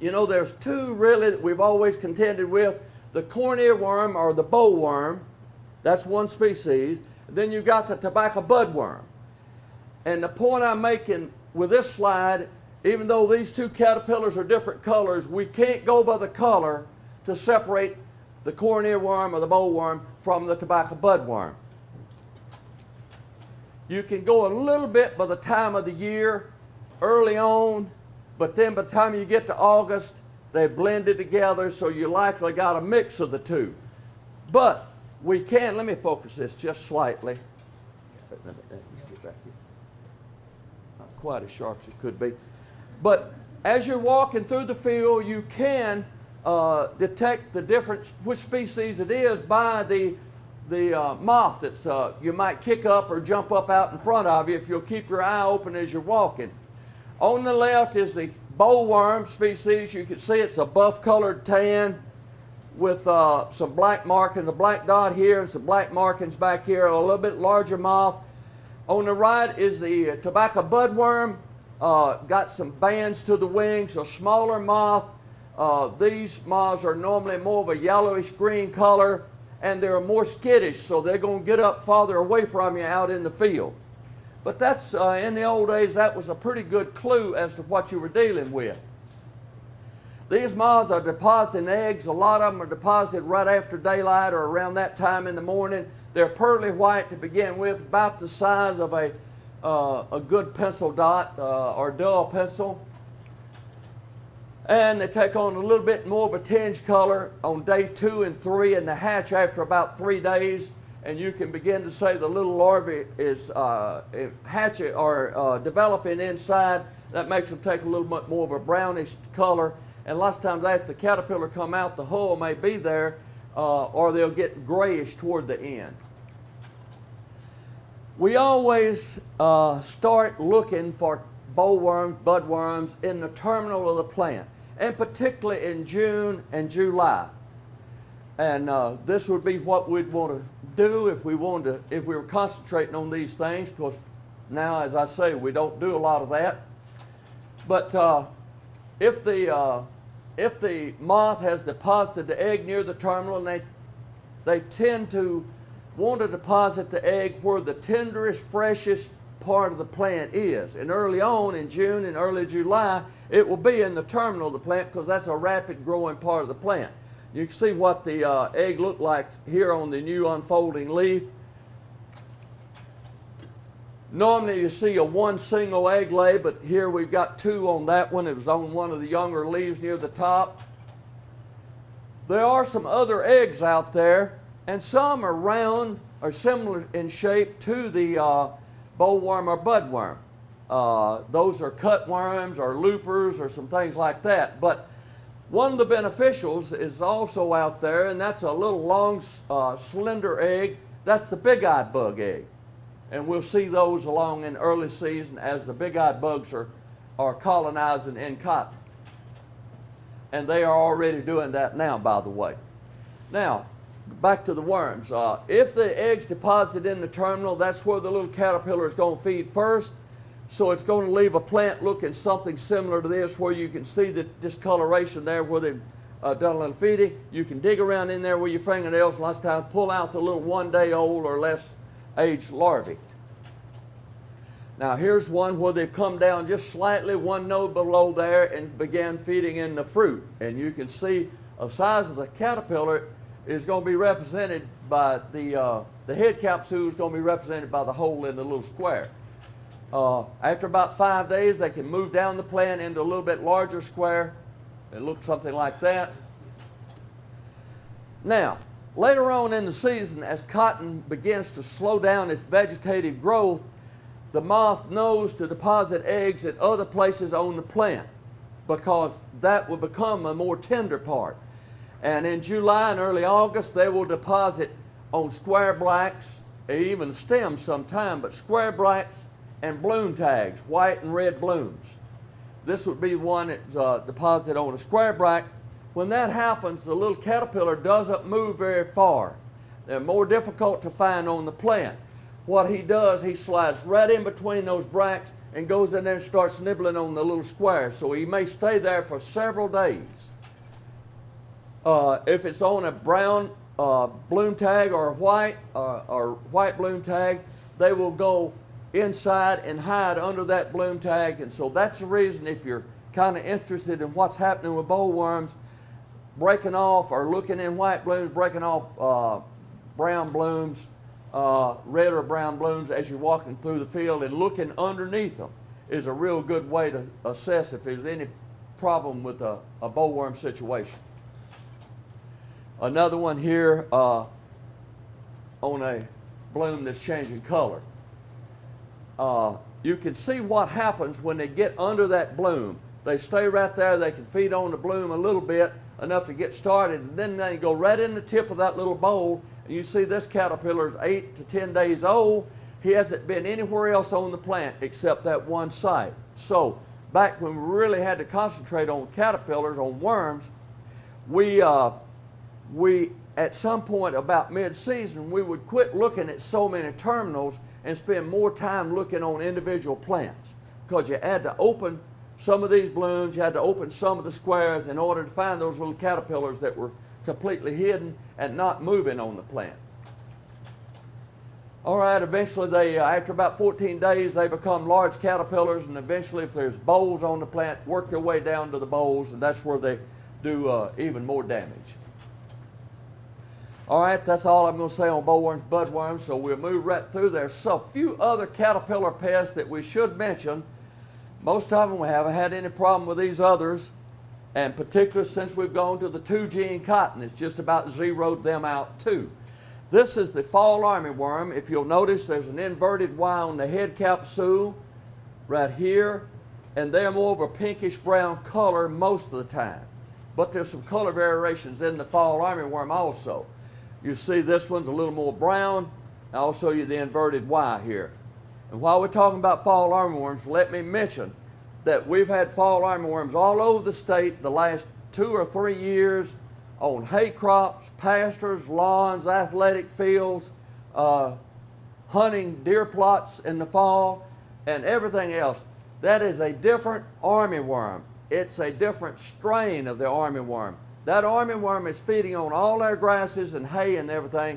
you know, there's two really that we've always contended with. The corn earworm or the bollworm, that's one species. Then you've got the tobacco budworm. And the point I'm making with this slide, even though these two caterpillars are different colors, we can't go by the color to separate the corn earworm or the bollworm from the tobacco budworm. You can go a little bit by the time of the year, early on, but then by the time you get to August, they blended together, so you likely got a mix of the two. But we can, let me focus this just slightly. Not quite as sharp as it could be. But as you're walking through the field, you can uh, detect the difference, which species it is by the, the uh, moth that's uh, you might kick up or jump up out in front of you if you'll keep your eye open as you're walking. On the left is the bollworm species. You can see it's a buff colored tan with uh, some black markings, a black dot here and some black markings back here, a little bit larger moth. On the right is the tobacco budworm. Uh, got some bands to the wings, a smaller moth. Uh, these moths are normally more of a yellowish green color and they're more skittish, so they're going to get up farther away from you out in the field. But that's, uh, in the old days, that was a pretty good clue as to what you were dealing with. These moths are depositing eggs. A lot of them are deposited right after daylight or around that time in the morning. They're pearly white to begin with, about the size of a, uh, a good pencil dot uh, or dull pencil. And they take on a little bit more of a tinge color on day two and three and the hatch after about three days. And you can begin to say the little larvae is uh, hatching or uh, developing inside. That makes them take a little bit more of a brownish color. And lots of times after the caterpillar come out, the hull may be there uh, or they'll get grayish toward the end. We always uh, start looking for bollworms, budworms in the terminal of the plant, and particularly in June and July. And uh, this would be what we'd want to do if we wanted to, if we were concentrating on these things, because now, as I say, we don't do a lot of that. But uh, if the uh, if the moth has deposited the egg near the terminal, and they they tend to want to deposit the egg where the tenderest, freshest part of the plant is. And early on in June and early July, it will be in the terminal of the plant because that's a rapid growing part of the plant. You can see what the uh, egg looked like here on the new unfolding leaf. Normally you see a one single egg lay, but here we've got two on that one. It was on one of the younger leaves near the top. There are some other eggs out there, and some are round or similar in shape to the uh, bollworm or budworm. Uh, those are cutworms or loopers or some things like that. But one of the beneficials is also out there, and that's a little long, uh, slender egg. That's the big-eyed bug egg. And we'll see those along in early season as the big-eyed bugs are, are colonizing in cotton. And they are already doing that now, by the way. Now, back to the worms. Uh, if the egg's deposited in the terminal, that's where the little caterpillar is going to feed first. So it's going to leave a plant looking something similar to this where you can see the discoloration there where they've uh, done a little feeding. You can dig around in there with your fingernails and last time pull out the little one day old or less aged larvae. Now here's one where they've come down just slightly one node below there and began feeding in the fruit. And you can see the size of the caterpillar is going to be represented by the, uh, the head capsule is going to be represented by the hole in the little square. Uh, after about five days, they can move down the plant into a little bit larger square. It looks something like that. Now, later on in the season, as cotton begins to slow down its vegetative growth, the moth knows to deposit eggs at other places on the plant because that will become a more tender part. And in July and early August, they will deposit on square bracts, even stems sometime, but square bracts and bloom tags, white and red blooms. This would be one that's uh, deposited on a square bract. When that happens, the little caterpillar doesn't move very far. They're more difficult to find on the plant. What he does, he slides right in between those bracts and goes in there and starts nibbling on the little square. So he may stay there for several days. Uh, if it's on a brown uh, bloom tag or white uh, or white bloom tag, they will go inside and hide under that bloom tag. And so that's the reason if you're kind of interested in what's happening with bollworms, breaking off or looking in white blooms, breaking off uh, brown blooms, uh, red or brown blooms as you're walking through the field and looking underneath them is a real good way to assess if there's any problem with a, a bollworm situation. Another one here uh, on a bloom that's changing color. Uh, you can see what happens when they get under that bloom. They stay right there, they can feed on the bloom a little bit, enough to get started, and then they go right in the tip of that little boll, and you see this caterpillar is eight to 10 days old. He hasn't been anywhere else on the plant except that one site. So back when we really had to concentrate on caterpillars, on worms, we, uh, we at some point about mid-season, we would quit looking at so many terminals and spend more time looking on individual plants because you had to open some of these blooms, you had to open some of the squares in order to find those little caterpillars that were completely hidden and not moving on the plant. All right, eventually they, uh, after about 14 days, they become large caterpillars, and eventually, if there's bolls on the plant, work their way down to the bolls and that's where they do uh, even more damage. All right, that's all I'm going to say on bollworms, budworms, so we'll move right through. There's a few other caterpillar pests that we should mention. Most of them we haven't had any problem with these others, and particularly since we've gone to the two gene cotton, it's just about zeroed them out too. This is the fall armyworm. If you'll notice, there's an inverted Y on the head capsule right here, and they're more of a pinkish brown color most of the time. But there's some color variations in the fall armyworm also. You see this one's a little more brown. I'll show you the inverted Y here. And while we're talking about fall armyworms, let me mention that we've had fall armyworms all over the state the last two or three years on hay crops, pastures, lawns, athletic fields, uh, hunting deer plots in the fall, and everything else. That is a different armyworm. It's a different strain of the armyworm. That armyworm is feeding on all our grasses and hay and everything.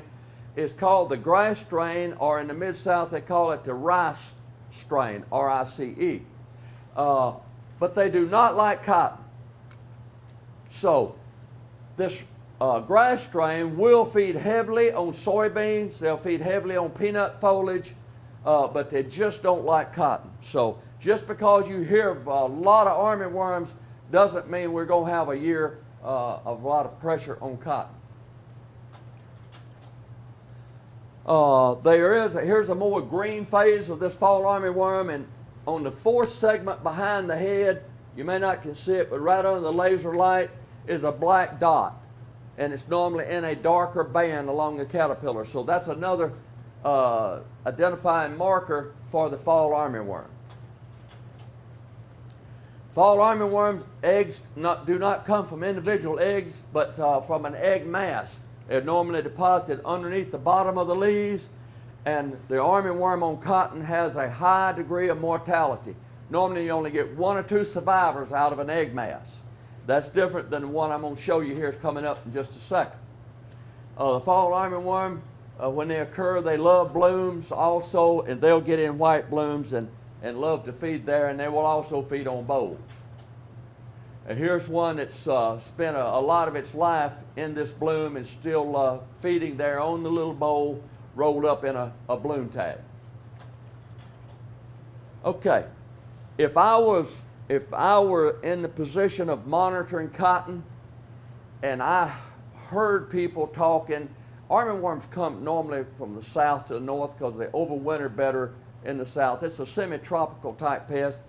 It's called the grass strain, or in the Mid South, they call it the rice strain, R I C E. Uh, but they do not like cotton. So, this uh, grass strain will feed heavily on soybeans, they'll feed heavily on peanut foliage, uh, but they just don't like cotton. So, just because you hear of a lot of armyworms doesn't mean we're going to have a year uh, of a lot of pressure on cotton. Uh, there is, a, here's a more green phase of this fall armyworm, and on the fourth segment behind the head, you may not can see it, but right under the laser light is a black dot. And it's normally in a darker band along the caterpillar. So that's another uh, identifying marker for the fall armyworm. Fall armyworms eggs not, do not come from individual eggs, but uh, from an egg mass. They're normally deposited underneath the bottom of the leaves, and the armyworm on cotton has a high degree of mortality. Normally, you only get one or two survivors out of an egg mass. That's different than the one I'm going to show you here is coming up in just a second. Uh, the fall armyworm, uh, when they occur, they love blooms also, and they'll get in white blooms and, and love to feed there, and they will also feed on bolls. And here's one that's uh, spent a, a, lot of its life in this bloom and still uh, feeding there on the little boll rolled up in a, a bloom tag. Okay, if I was if I were in the position of monitoring cotton and I heard people talking, armyworms come normally from the south to the north because they overwinter better in the south. It's a semi-tropical type pest.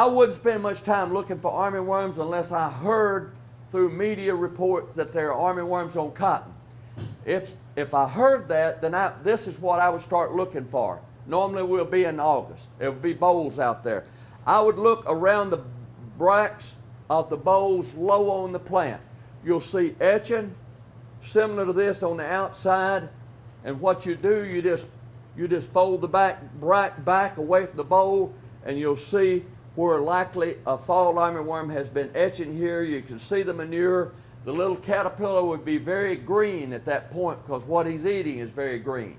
I wouldn't spend much time looking for armyworms unless I heard through media reports that there are armyworms on cotton. If, if I heard that, then I, this is what I would start looking for. Normally we'll be in August. There will be bolls out there. I would look around the bracts of the bolls low on the plant. You'll see etching similar to this on the outside. And what you do, you just you just fold the back bract back away from the boll and you'll see where likely a fall armyworm has been etching here. You can see the manure. The little caterpillar would be very green at that point because what he's eating is very green.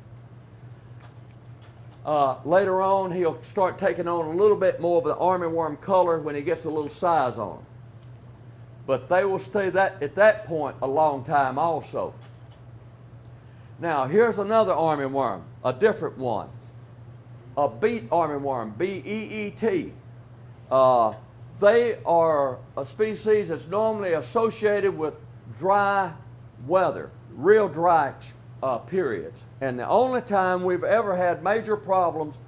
Uh, later on, he'll start taking on a little bit more of the armyworm color when he gets a little size on. But they will stay that at that point a long time also. Now, here's another armyworm, a different one. A beet armyworm, B-E-E-T. Uh, they are a species that's normally associated with dry weather, real dry uh, periods. And the only time we've ever had major problems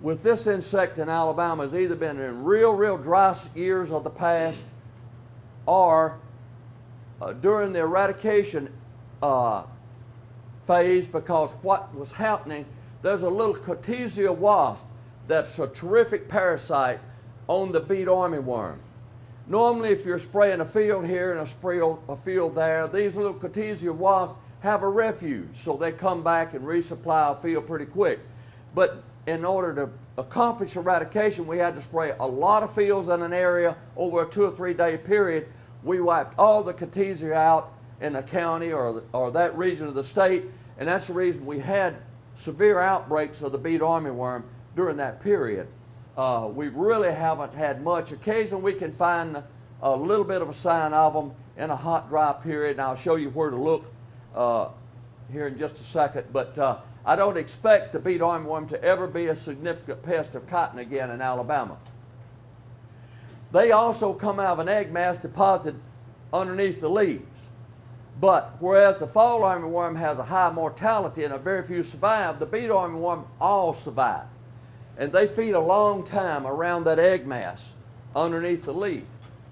with this insect in Alabama has either been in real, real dry years of the past or uh, during the eradication uh, phase because what was happening, there's a little Cotesia wasp that's a terrific parasite on the beet armyworm. Normally, if you're spraying a field here and a, spray a field there, these little Cotesia wasps have a refuge, so they come back and resupply a field pretty quick. But in order to accomplish eradication, we had to spray a lot of fields in an area over a two or three day period. We wiped all the Cotesia out in the county or, or that region of the state, and that's the reason we had severe outbreaks of the beet armyworm during that period. Uh, we really haven't had much. Occasionally we can find a little bit of a sign of them in a hot, dry period, and I'll show you where to look uh, here in just a second. But uh, I don't expect the beet armyworm to ever be a significant pest of cotton again in Alabama. They also come out of an egg mass deposited underneath the leaves. But whereas the fall armyworm has a high mortality and a very few survive, the beet armyworm all survive. And they feed a long time around that egg mass underneath the leaf.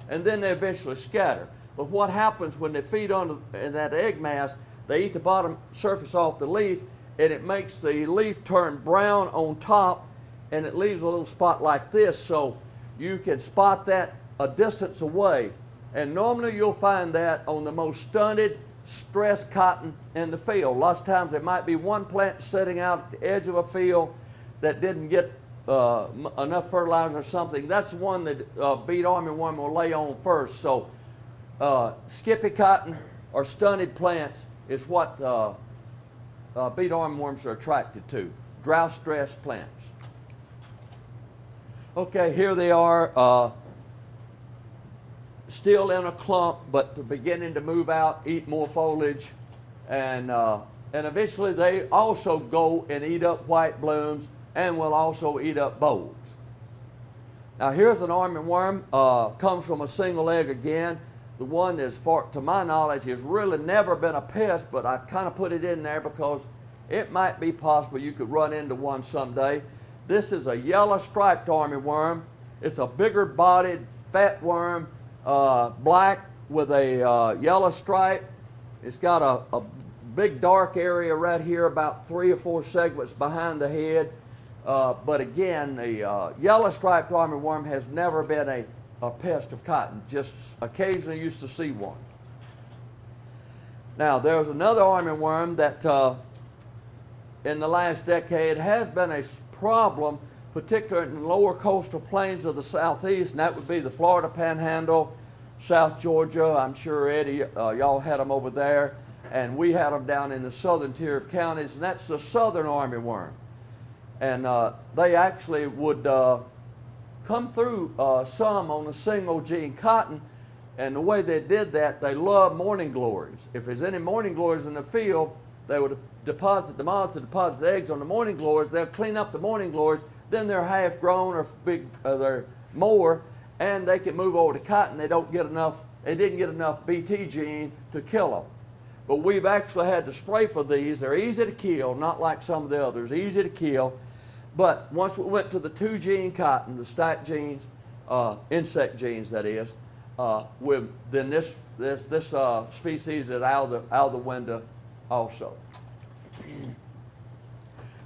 And then they eventually scatter. But what happens when they feed on that egg mass, they eat the bottom surface off the leaf and it makes the leaf turn brown on top and it leaves a little spot like this so you can spot that a distance away. And normally you'll find that on the most stunted, stressed cotton in the field. Lots of times there might be one plant sitting out at the edge of a field that didn't get uh, enough fertilizer or something. That's the one that uh, beet armyworm will lay on first. So uh, skippy cotton or stunted plants is what uh, uh, beet armyworms are attracted to. Drought stressed plants. Okay, here they are, uh, still in a clump, but beginning to move out, eat more foliage, and uh, and eventually they also go and eat up white blooms, and will also eat up bolls. Now here's an armyworm, worm, uh, comes from a single egg again. The one that's, far, to my knowledge, has really never been a pest, but I kind of put it in there because it might be possible you could run into one someday. This is a yellow striped armyworm. It's a bigger bodied fat worm, uh, black with a uh, yellow stripe. It's got a, a big dark area right here, about three or four segments behind the head. Uh, but again, the uh, yellow striped armyworm has never been a, a pest of cotton, just occasionally used to see one. Now, there's another armyworm that uh, in the last decade has been a problem, particularly in the lower coastal plains of the southeast, and that would be the Florida Panhandle, South Georgia. I'm sure Eddie, uh, y'all had them over there, and we had them down in the southern tier of counties, and that's the southern armyworm. And uh, they actually would uh, come through uh, some on a single gene cotton, and the way they did that, they love morning glories. If there's any morning glories in the field, they would deposit the moths to deposit the eggs on the morning glories. They'll clean up the morning glories, then they're half grown or big, they're more, and they can move over to cotton. They don't get enough. They didn't get enough BT gene to kill them. But we've actually had to spray for these. They're easy to kill, not like some of the others. Easy to kill. But once we went to the two gene cotton, the stack genes, uh, insect genes that is, uh, with, then this, this, this uh, species is out of, the, out of the window also.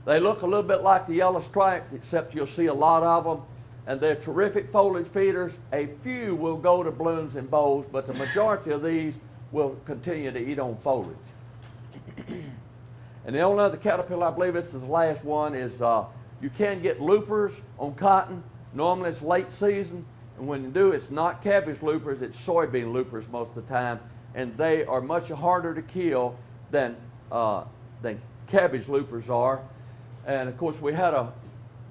They look a little bit like the yellow stripe, except you'll see a lot of them, and they're terrific foliage feeders. A few will go to blooms and bolls, but the majority of these will continue to eat on foliage. And the only other caterpillar, I believe this is the last one, is uh, you can get loopers on cotton. Normally it's late season, and when you do, it's not cabbage loopers, it's soybean loopers most of the time, and they are much harder to kill than, uh, than cabbage loopers are. And of course, we had a,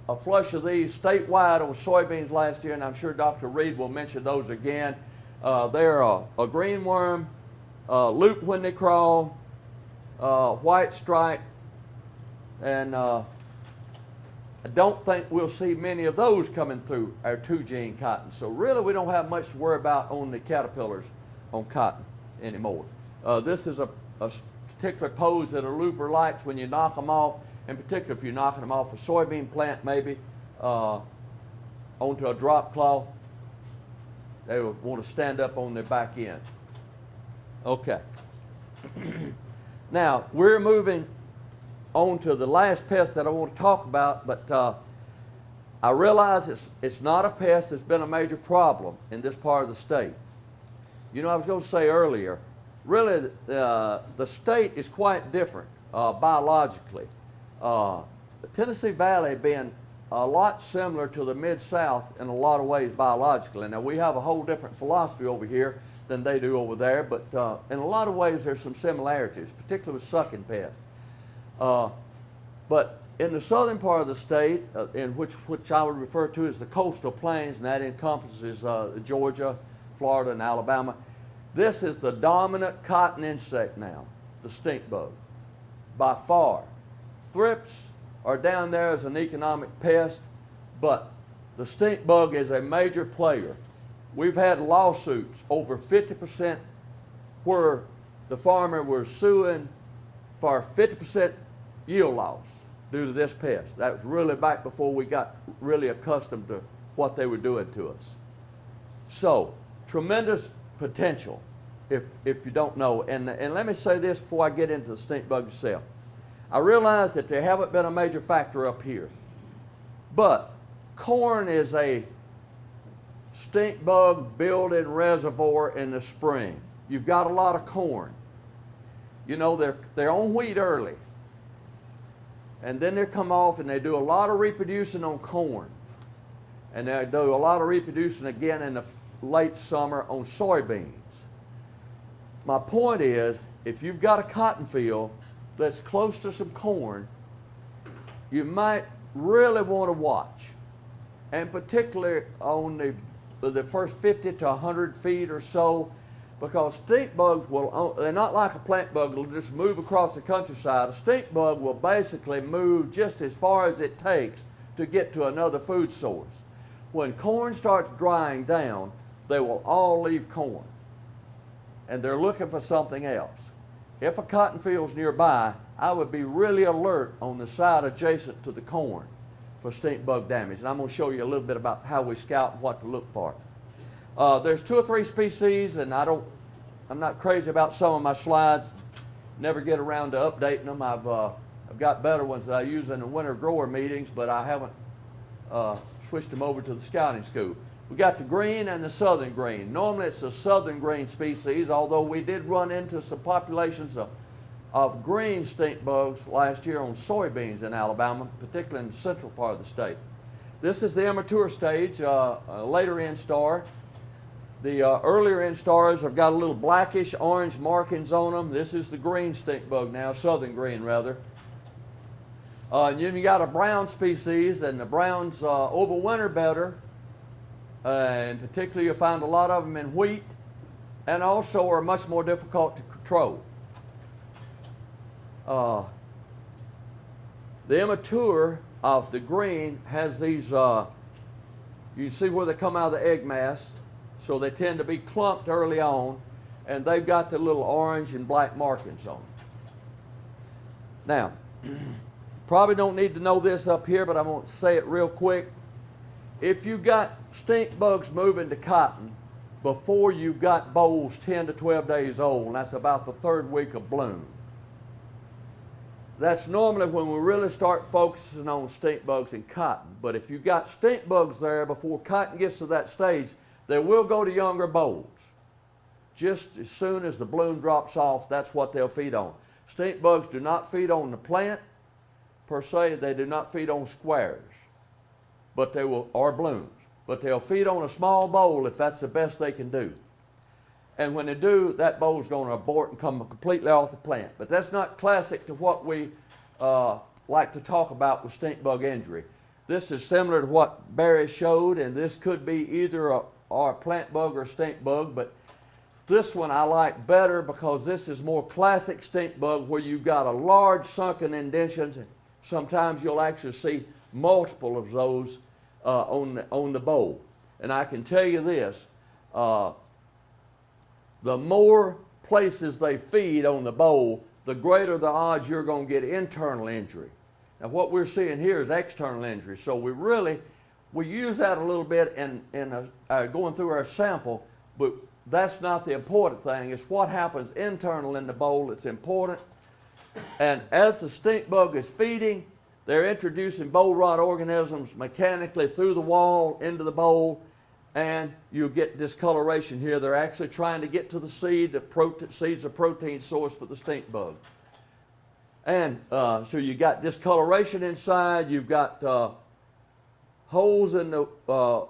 a flush of these statewide on soybeans last year, and I'm sure Dr. Reed will mention those again. Uh, they're a, a green worm, uh, loop when they crawl, uh, white stripe, and uh, I don't think we'll see many of those coming through our two gene cotton. So really, we don't have much to worry about on the caterpillars on cotton anymore. Uh, this is a particular pose that a looper likes when you knock them off, in particular if you're knocking them off a soybean plant maybe uh, onto a drop cloth. They want to stand up on their back end. Okay. Now, we're moving on to the last pest that I want to talk about, but uh, I realize it's, it's not a pest that's been a major problem in this part of the state. You know, I was going to say earlier, really, uh, the state is quite different uh, biologically. Uh, the Tennessee Valley being a lot similar to the Mid-South in a lot of ways biologically. Now, we have a whole different philosophy over here than they do over there, but uh, in a lot of ways there's some similarities, particularly with sucking pests. Uh, But in the southern part of the state, uh, in which, which I would refer to as the coastal plains, and that encompasses uh, Georgia, Florida, and Alabama, this is the dominant cotton insect now, the stink bug, by far. Thrips are down there as an economic pest, but the stink bug is a major player. We've had lawsuits over 50% where the farmer was suing for 50% yield loss due to this pest. That was really back before we got really accustomed to what they were doing to us. So, tremendous potential if, if you don't know. And, and let me say this before I get into the stink bug itself. I realize that they haven't been a major factor up here, but corn is a stink bug building reservoir in the spring. You've got a lot of corn. You know, they're, they're on wheat early. And then they come off and they do a lot of reproducing on corn. And they do a lot of reproducing again in the late summer on soybeans. My point is, if you've got a cotton field that's close to some corn, you might really want to watch. And particularly on the, the first 50 to 100 feet or so, because stink bugs will, they're not like a plant bug, they'll just move across the countryside. A stink bug will basically move just as far as it takes to get to another food source. When corn starts drying down, they will all leave corn and they're looking for something else. If a cotton field's nearby, I would be really alert on the side adjacent to the corn for stink bug damage. And I'm going to show you a little bit about how we scout and what to look for. Uh, there's two or three species, and I don't, I'm not crazy about some of my slides. Never get around to updating them. I've, uh, I've got better ones that I use in the winter grower meetings, but I haven't uh, switched them over to the scouting scoop. We got the green and the southern green. Normally it's a southern green species, although we did run into some populations of, of green stink bugs last year on soybeans in Alabama, particularly in the central part of the state. This is the immature stage, uh, a later instar. The uh, earlier instars have got a little blackish orange markings on them. This is the green stink bug now, southern green rather. Uh, and then you got a brown species, and the browns uh, overwinter better. Uh, and particularly, you'll find a lot of them in wheat, and also are much more difficult to control. Uh, the immature of the green has these, uh, you see where they come out of the egg mass, so they tend to be clumped early on, and they've got the little orange and black markings on them. Now, probably don't need to know this up here, but I'm going to say it real quick. If you got stink bugs moving to cotton before you've got bolls 10 to 12 days old, and that's about the third week of bloom, that's normally when we really start focusing on stink bugs in cotton. But if you've got stink bugs there before cotton gets to that stage, they will go to younger bolls. Just as soon as the bloom drops off, that's what they'll feed on. Stink bugs do not feed on the plant per se, they do not feed on squares, but they will, or blooms, but they'll feed on a small boll if that's the best they can do. And when they do, that boll's going to abort and come completely off the plant. But that's not classic to what we uh, like to talk about with stink bug injury. This is similar to what Barry showed, and this could be either a, a plant bug or stink bug, but this one I like better because this is more classic stink bug where you've got a large sunken indentions. And sometimes you'll actually see multiple of those uh, on, the, on the boll. And I can tell you this, uh, the more places they feed on the boll, the greater the odds you're going to get internal injury. Now what we're seeing here is external injury. So we really, we use that a little bit in, in a, uh, going through our sample, but that's not the important thing. It's what happens internal in the boll that's important. And as the stink bug is feeding, they're introducing boll rot organisms mechanically through the wall into the boll, and you get discoloration here. They're actually trying to get to the seed. The seed's a protein source for the stink bug. And uh, so you got discoloration inside. You've got uh, holes in the uh,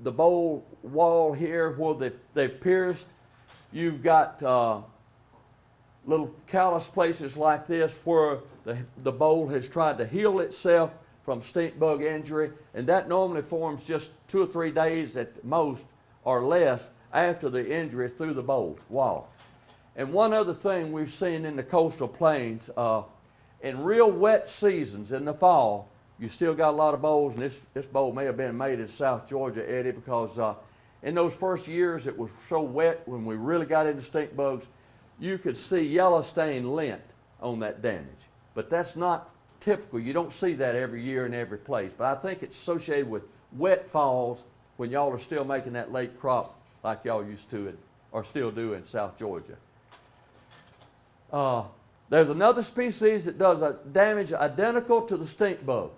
the boll wall here where they, they've pierced. You've got uh, little callous places like this where the, the boll has tried to heal itself from stink bug injury, and that normally forms just two or three days at most or less after the injury through the boll wall. And one other thing we've seen in the coastal plains, uh, in real wet seasons in the fall, you still got a lot of bolls, and this, this boll may have been made in South Georgia, Eddie, because uh, in those first years it was so wet when we really got into stink bugs, you could see yellow stained lint on that damage. But that's not typical. You don't see that every year in every place. But I think it's associated with wet falls when y'all are still making that late crop like y'all used to it or still do in South Georgia. Uh, there's another species that does a damage identical to the stink bug,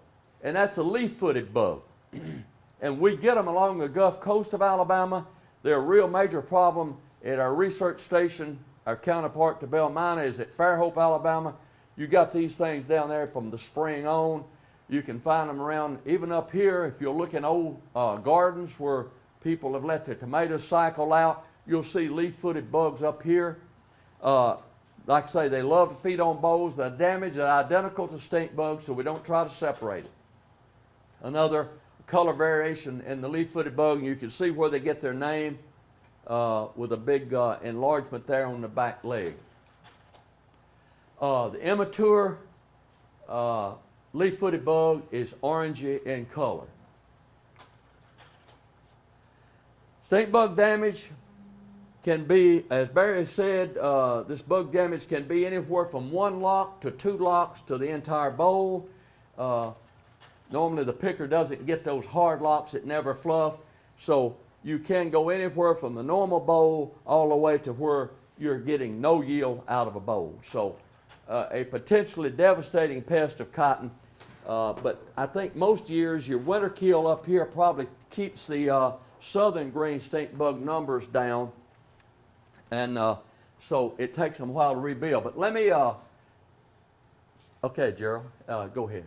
and that's the leaf-footed bug. and we get them along the Gulf Coast of Alabama. They're a real major problem at our research station. Our counterpart to Belle Mina is at Fairhope, Alabama. You got these things down there from the spring on. You can find them around, even up here, if you'll look in old uh, gardens where people have let their tomatoes cycle out, you'll see leaf-footed bugs up here. Uh, like I say, they love to feed on bolls. The damage is identical to stink bugs, so we don't try to separate it. Another color variation in the leaf-footed bug, you can see where they get their name uh, with a big uh, enlargement there on the back leg. Uh, the immature uh, leaf-footed bug is orangey in color. Stink bug damage can be, as Barry said, uh, this bug damage can be anywhere from one lock to two locks to the entire boll. Uh, normally the picker doesn't get those hard locks that never fluff, so you can go anywhere from the normal boll all the way to where you're getting no yield out of a boll. So uh, a potentially devastating pest of cotton. Uh, but I think most years your winter kill up here probably keeps the uh, southern green stink bug numbers down. And uh, so it takes them a while to rebuild. But let me, uh, okay, Gerald, uh, go ahead.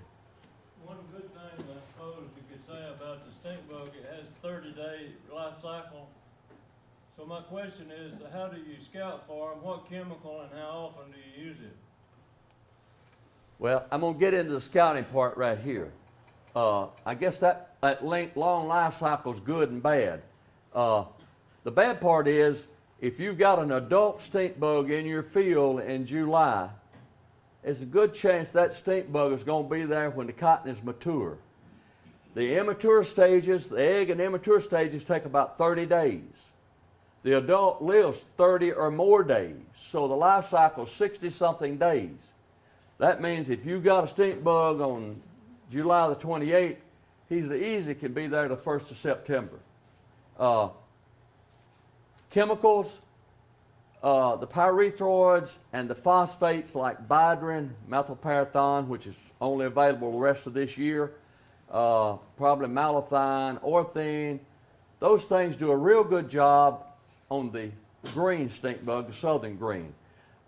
One good thing I suppose you could say about the stink bug, it has thirty day life cycle. So my question is, how do you scout for them? What chemical and how often do you use it? Well, I'm going to get into the scouting part right here. Uh, I guess that, that length, long life cycle is good and bad. Uh, the bad part is if you've got an adult stink bug in your field in July, it's a good chance that stink bug is going to be there when the cotton is mature. The immature stages, the egg and immature stages take about 30 days. The adult lives 30 or more days, so the life cycle is 60 something days. That means if you got a stink bug on July the 28th, he's easy can be there the 1st of September. Uh, chemicals, uh, the pyrethroids and the phosphates like bidrin, methylparathion, which is only available the rest of this year, uh, probably malathion, orthene, those things do a real good job on the green stink bug, the southern green.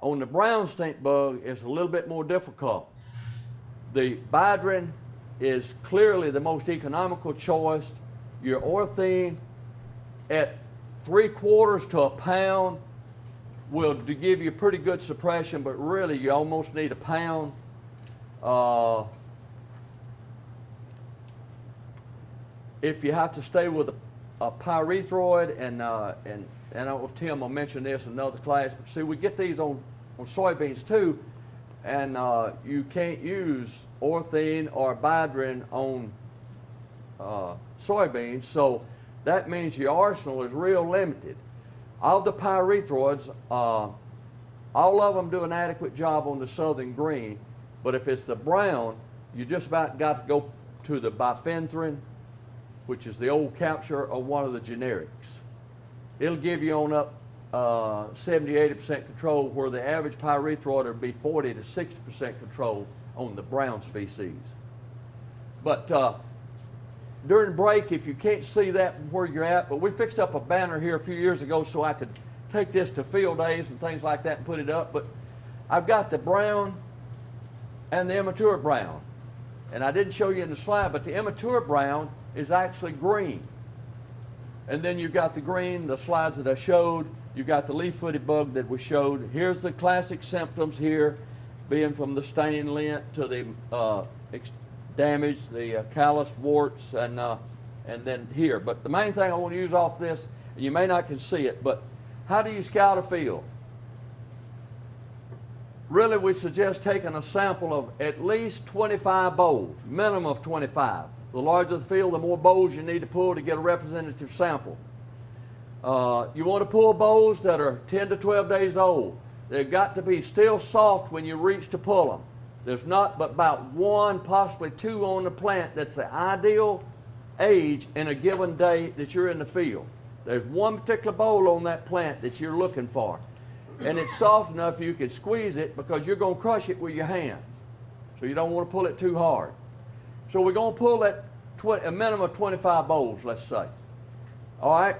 On the brown stink bug, it's a little bit more difficult. The Bidrin is clearly the most economical choice. Your orthene at three quarters to a pound will give you pretty good suppression, but really you almost need a pound. Uh, if you have to stay with a, a pyrethroid, and, uh, and, and I don't know if Tim will mention this in another class, but see, we get these on, on soybeans too, and uh, you can't use orthene or bidrin on uh, soybeans, so that means your arsenal is real limited. Of the pyrethroids, uh, all of them do an adequate job on the southern green, but if it's the brown, you just about got to go to the bifenthrin, which is the old capture of one of the generics. It'll give you on up uh, 70, 80% control, where the average pyrethroid would be 40 to 60% control on the brown species. But uh, during break, if you can't see that from where you're at, but we fixed up a banner here a few years ago so I could take this to field days and things like that and put it up. But I've got the brown and the immature brown. And I didn't show you in the slide, but the immature brown is actually green. And then you've got the green, the slides that I showed. You got the leaf-footed bug that we showed. Here's the classic symptoms here, being from the stain lint to the uh, damage, the uh, calloused warts, and uh, and then here. But the main thing I want to use off this, you may not can see it, but how do you scout a field? Really, we suggest taking a sample of at least 25 bolls, minimum of 25. The larger the field, the more bolls you need to pull to get a representative sample. Uh, you want to pull bolls that are 10 to 12 days old. They've got to be still soft when you reach to pull them. There's not but about one, possibly two on the plant that's the ideal age in a given day that you're in the field. There's one particular boll on that plant that you're looking for. And it's soft enough you can squeeze it because you're going to crush it with your hands. So you don't want to pull it too hard. So we're going to pull 20, a minimum of 25 bolls, let's say. All right?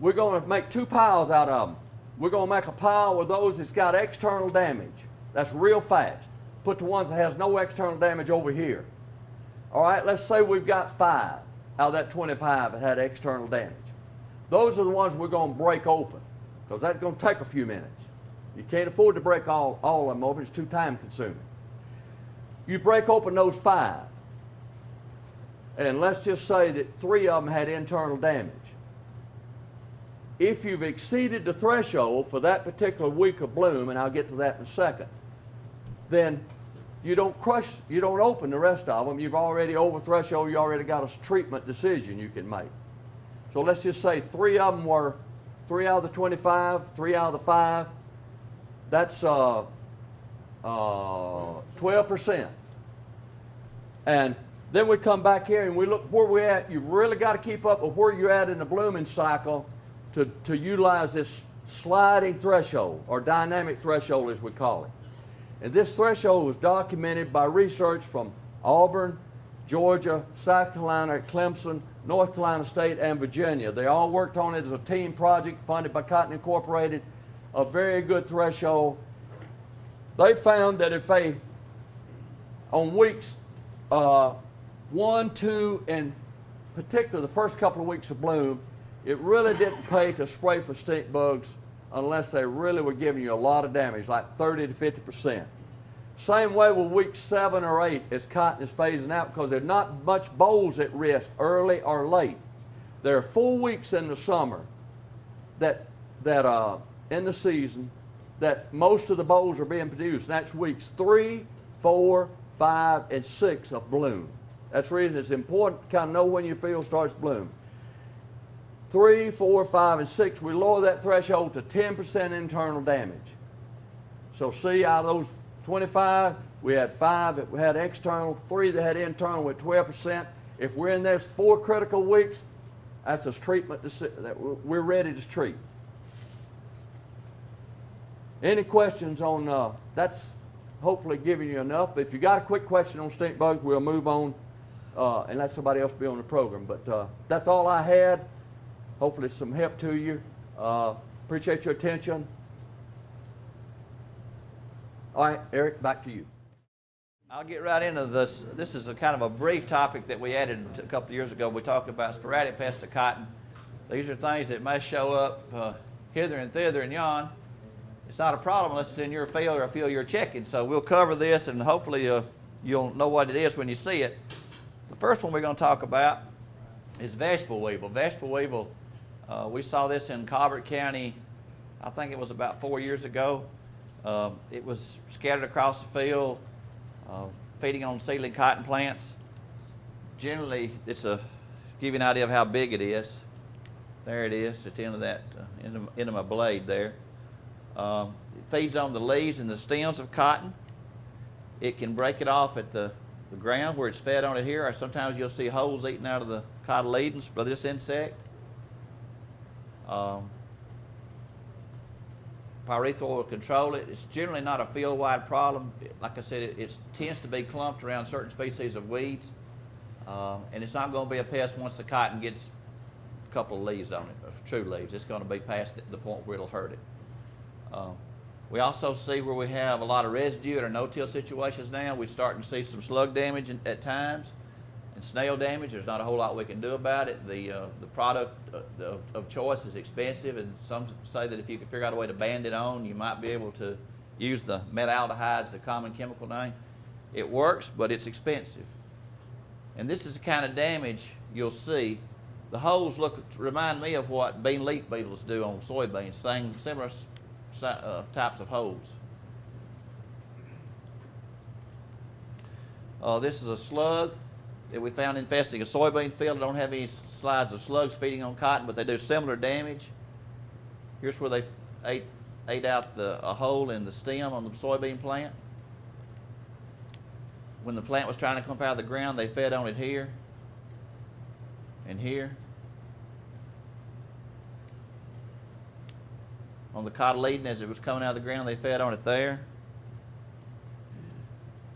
We're going to make two piles out of them. We're going to make a pile with those that's got external damage. That's real fast. Put the ones that has no external damage over here. All right, let's say we've got five out of that 25 that had external damage. Those are the ones we're going to break open because that's going to take a few minutes. You can't afford to break all, all of them open, it's too time consuming. You break open those five, and let's just say that three of them had internal damage. If you've exceeded the threshold for that particular week of bloom, and I'll get to that in a second, then you don't crush, you don't open the rest of them. You've already over threshold, you already got a treatment decision you can make. So let's just say three of them were, three out of the 25, three out of the five, that's uh, uh, 12%. And then we come back here and we look where we're at. You've really got to keep up with where you're at in the blooming cycle to, to utilize this sliding threshold or dynamic threshold as we call it. And this threshold was documented by research from Auburn, Georgia, South Carolina, Clemson, North Carolina State, and Virginia. They all worked on it as a team project funded by Cotton Incorporated, a very good threshold. They found that if they, on weeks uh, one, two, and particularly the first couple of weeks of bloom, it really didn't pay to spray for stink bugs unless they really were giving you a lot of damage, like 30 to 50 percent. Same way with week seven or eight as cotton is phasing out because there's not much bolls at risk early or late. There are four weeks in the summer that that uh, in the season that most of the bolls are being produced. That's weeks three, four, five, and six of bloom. That's the reason it's important to kind of know when your field starts bloom. Three, four, five, and six, we lower that threshold to 10% internal damage. So see, out of those 25, we had five that had external, three that had internal with 12%. If we're in those four critical weeks, that's a treatment that we're ready to treat. Any questions on, uh, that's hopefully giving you enough. If you got a quick question on stink bugs, we'll move on uh, and let somebody else be on the program. But uh, that's all I had. Hopefully some help to you. Uh, appreciate your attention. All right, Eric, back to you. I'll get right into this. This is a kind of a brief topic that we added a couple years ago. We talked about sporadic pests of cotton. These are things that may show up uh, hither and thither and yon. It's not a problem unless it's in your field or a field you're checking. So we'll cover this and hopefully uh, you'll know what it is when you see it. The first one we're going to talk about is vegetable weevil. Vegetable weevil, uh, we saw this in Colbert County, I think it was about four years ago. Um, it was scattered across the field, uh, feeding on seedling cotton plants. Generally, it's a give you an idea of how big it is. There it is at the end of that uh, end, of, end of my blade there. Um, it feeds on the leaves and the stems of cotton. It can break it off at the, the ground where it's fed on it here, or sometimes you'll see holes eaten out of the cotyledons by this insect. Um, pyrethroid will control it. It's generally not a field-wide problem. Like I said, it, tends to be clumped around certain species of weeds. Um, and it's not going to be a pest once the cotton gets a couple of leaves on it, or true leaves. It's going to be past the- point where it'll hurt it. Um, we also see where we have a lot of residue in our no-till situations now. We're starting to see some slug damage at times. And snail damage, there's not a whole lot we can do about it. The, uh, the product uh, of, of choice is expensive, and some say that if you could figure out a way to band it on, you might be able to use the metaldehydes, the common chemical name. It works, but it's expensive. And this is the kind of damage you'll see. The holes look remind me of what bean leaf beetles do on soybeans, same similar uh, types of holes. Uh, this is a slug that we found infesting a soybean field. I don't have any slides of slugs feeding on cotton, but they do similar damage. Here's where they ate, ate out the, a hole in the stem on the soybean plant. When the plant was trying to come out of the ground, they fed on it here and here. On the cotyledon, as it was coming out of the ground, they fed on it there.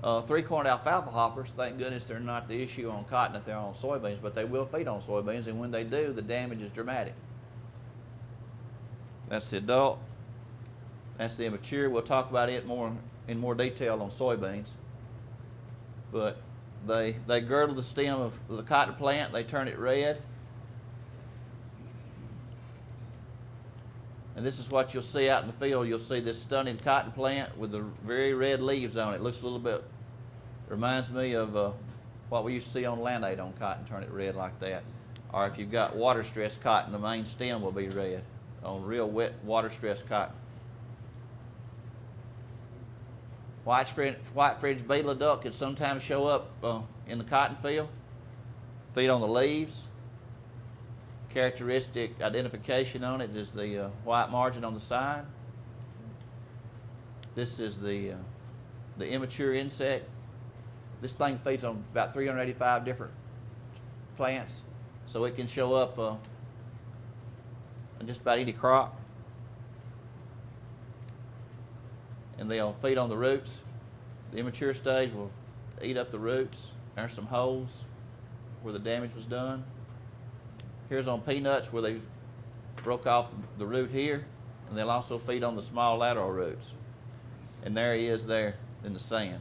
Uh, three-cornered alfalfa hoppers, thank goodness they're not the issue on cotton if they're on soybeans, but they will feed on soybeans, and when they do, the damage is dramatic. That's the adult. That's the immature. We'll talk about it more in more detail on soybeans. But they they girdle the stem of the cotton plant. They turn it red. And this is what you'll see out in the field. You'll see this stunning cotton plant with the very red leaves on it. Looks a little bit, reminds me of uh, what we used to see on land aid on cotton, turn it red like that. Or if you've got water stress cotton, the main stem will be red on real wet water stress cotton. White fringe, white fringe beetle duck can sometimes show up uh, in the cotton field, feed on the leaves. Characteristic identification on it is the uh, white margin on the side. This is the, uh, the immature insect. This thing feeds on about 385 different plants, so it can show up uh, on just about any crop. And they'll feed on the roots. The immature stage will eat up the roots. There's some holes where the damage was done. Here's on peanuts where they broke off the root here, and they'll also feed on the small lateral roots. And there he is there in the sand.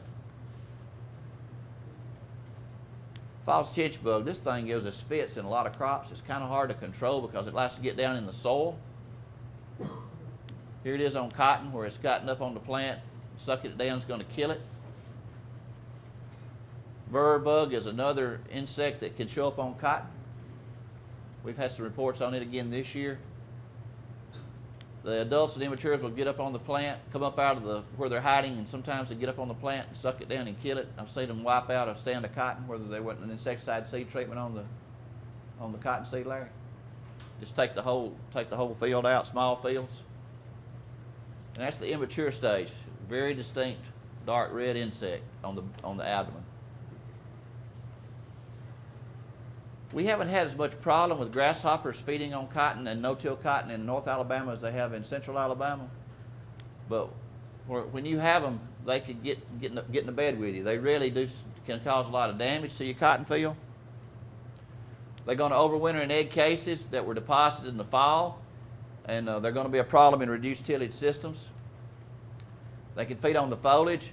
False chinch bug, this thing gives us fits in a lot of crops. It's kind of hard to control because it likes to get down in the soil. Here it is on cotton where it's gotten up on the plant. Sucking it down is going to kill it. Burr bug is another insect that can show up on cotton. We've had some reports on it again this year. The adults and immatures will get up on the plant, come up out of the where they're hiding, and sometimes they get up on the plant and suck it down and kill it. I've seen them wipe out a stand of cotton where there wasn't an insecticide seed treatment on the on the cotton seed, Larry. Just take the whole take the whole field out, small fields. And that's the immature stage. Very distinct dark red insect on the on the abdomen. We haven't had as much problem with grasshoppers feeding on cotton and no-till cotton in North Alabama as they have in Central Alabama. But when you have them, they could get get in, the, get in the bed with you. They really do can cause a lot of damage to your cotton field. They're going to overwinter in egg cases that were deposited in the fall, and uh, they're going to be a problem in reduced tillage systems. They can feed on the foliage,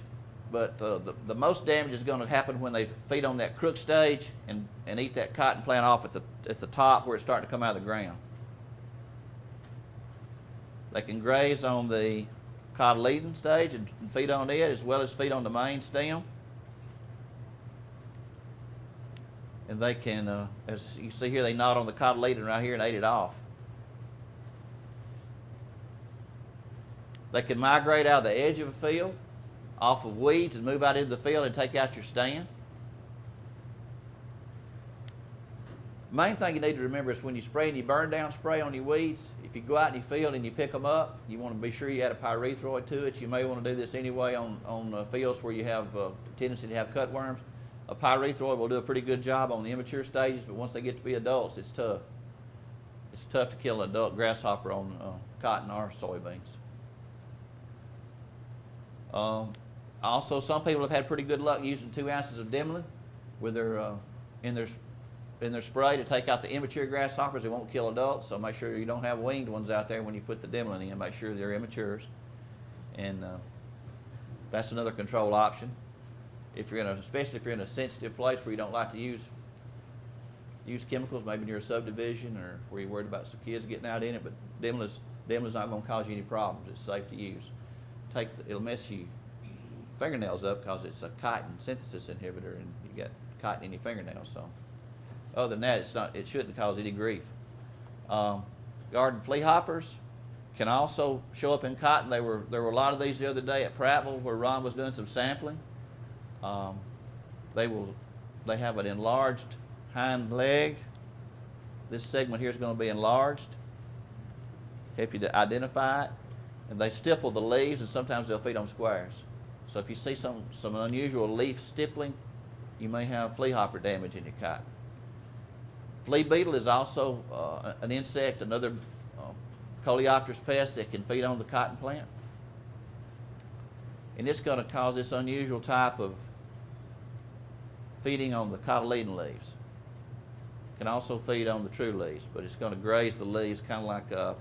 but uh, the, the most damage is going to happen when they feed on that crook stage and, and eat that cotton plant off at the, at the top where it's starting to come out of the ground. They can graze on the cotyledon stage and feed on it as well as feed on the main stem. And they can, uh, as you see here, they gnawed on the cotyledon right here and ate it off. They can migrate out of the edge of a field, off of weeds, and move out into the field and take out your stand. Main thing you need to remember is when you spray and you burn down spray on your weeds, if you go out in your field and you pick them up, you want to be sure you add a pyrethroid to it. You may want to do this anyway on, on uh, fields where you have uh, tendency to have cutworms. A pyrethroid will do a pretty good job on the immature stages, but once they get to be adults, it's tough. It's tough to kill an adult grasshopper on uh, cotton or soybeans. Um, also, some people have had pretty good luck using two ounces of Dimilin with their uh, in their in their spray to take out the immature grasshoppers. It won't kill adults, so make sure you don't have winged ones out there when you put the Dimilin in. Make sure they're immatures, and uh, that's another control option. If you're in a, especially if you're in a sensitive place where you don't like to use use chemicals, maybe near a subdivision or where you're worried about some kids getting out in it, but Dimilin's, Dimilin's not gonna cause you any problems. It's safe to use. Take, the- it'll mess you fingernails up because it's a chitin synthesis inhibitor and you got chitin in your fingernails, so. Other than that, it's not, it shouldn't cause any grief. Um, garden flea hoppers can also show up in cotton. There were, there were a lot of these the other day at Prattville where Ron was doing some sampling. Um, they will, they have an enlarged hind leg. This segment here is going to be enlarged. Help you to identify it. And they stipple the leaves, and sometimes they'll feed on squares. So if you see some, some unusual leaf stippling, you may have flea hopper damage in your cotton. Flea beetle is also uh, an insect, another uh, coleopterous pest that can feed on the cotton plant. And it's going to cause this unusual type of feeding on the cotyledon leaves. It can also feed on the true leaves, but it's going to graze the leaves kind of like a,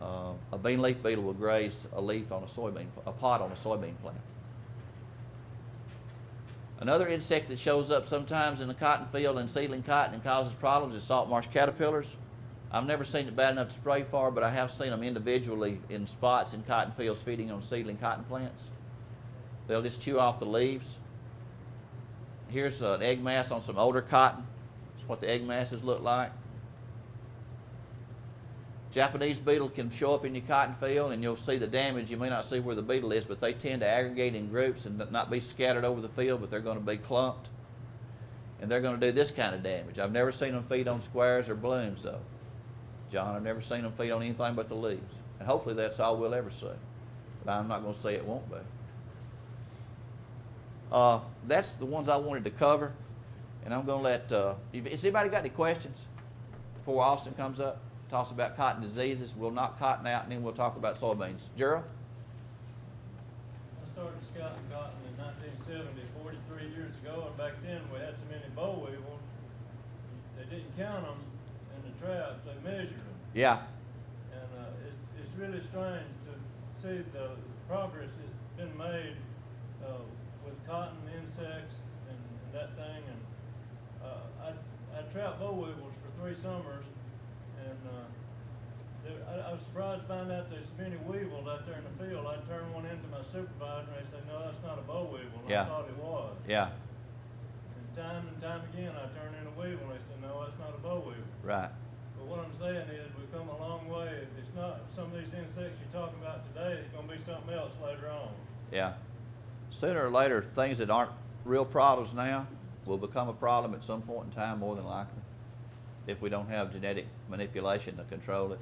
uh, a bean leaf beetle will graze a leaf on a soybean, a pod on a soybean plant. Another insect that shows up sometimes in the cotton field and seedling cotton and causes problems is salt marsh caterpillars. I've never seen it bad enough to spray for, but I have seen them individually in spots in cotton fields feeding on seedling cotton plants. They'll just chew off the leaves. Here's an egg mass on some older cotton. That's what the egg masses look like. Japanese beetle can show up in your cotton field and you'll see the damage. You may not see where the beetle is, but they tend to aggregate in groups and not be scattered over the field, but they're going to be clumped. And they're going to do this kind of damage. I've never seen them feed on squares or blooms, though. John, I've never seen them feed on anything but the leaves. And hopefully that's all we'll ever see. But I'm not going to say it won't be. Uh, that's the ones I wanted to cover. And I'm going to let, uh, has anybody got any questions before Austin comes up? Talks about cotton diseases. We'll knock cotton out and then we'll talk about soybeans. Gerald? I started scouting cotton in nineteen seventy, forty-three years ago, and back then we had so many boll weevils, they didn't count them in the traps, they measured them. Yeah. And, uh, it's, it's really strange to see the progress that's been made, uh, with cotton insects and, and that thing, and, uh, I, I trapped boll weevils for three summers, I, I was surprised to find out there's many weevils out there in the field, I turned one into my supervisor, and they said, no, that's not a boll weevil, Yeah. I thought it was. Yeah. And time and time again, I turned in a weevil, and they said, no, that's not a boll weevil. Right. But what I'm saying is, we've come a long way. It's not some of these insects you're talking about today, it's gonna be something else later on. Yeah. Sooner or later, things that aren't real problems now will become a problem at some point in time, more than likely, if we don't have genetic manipulation to control it.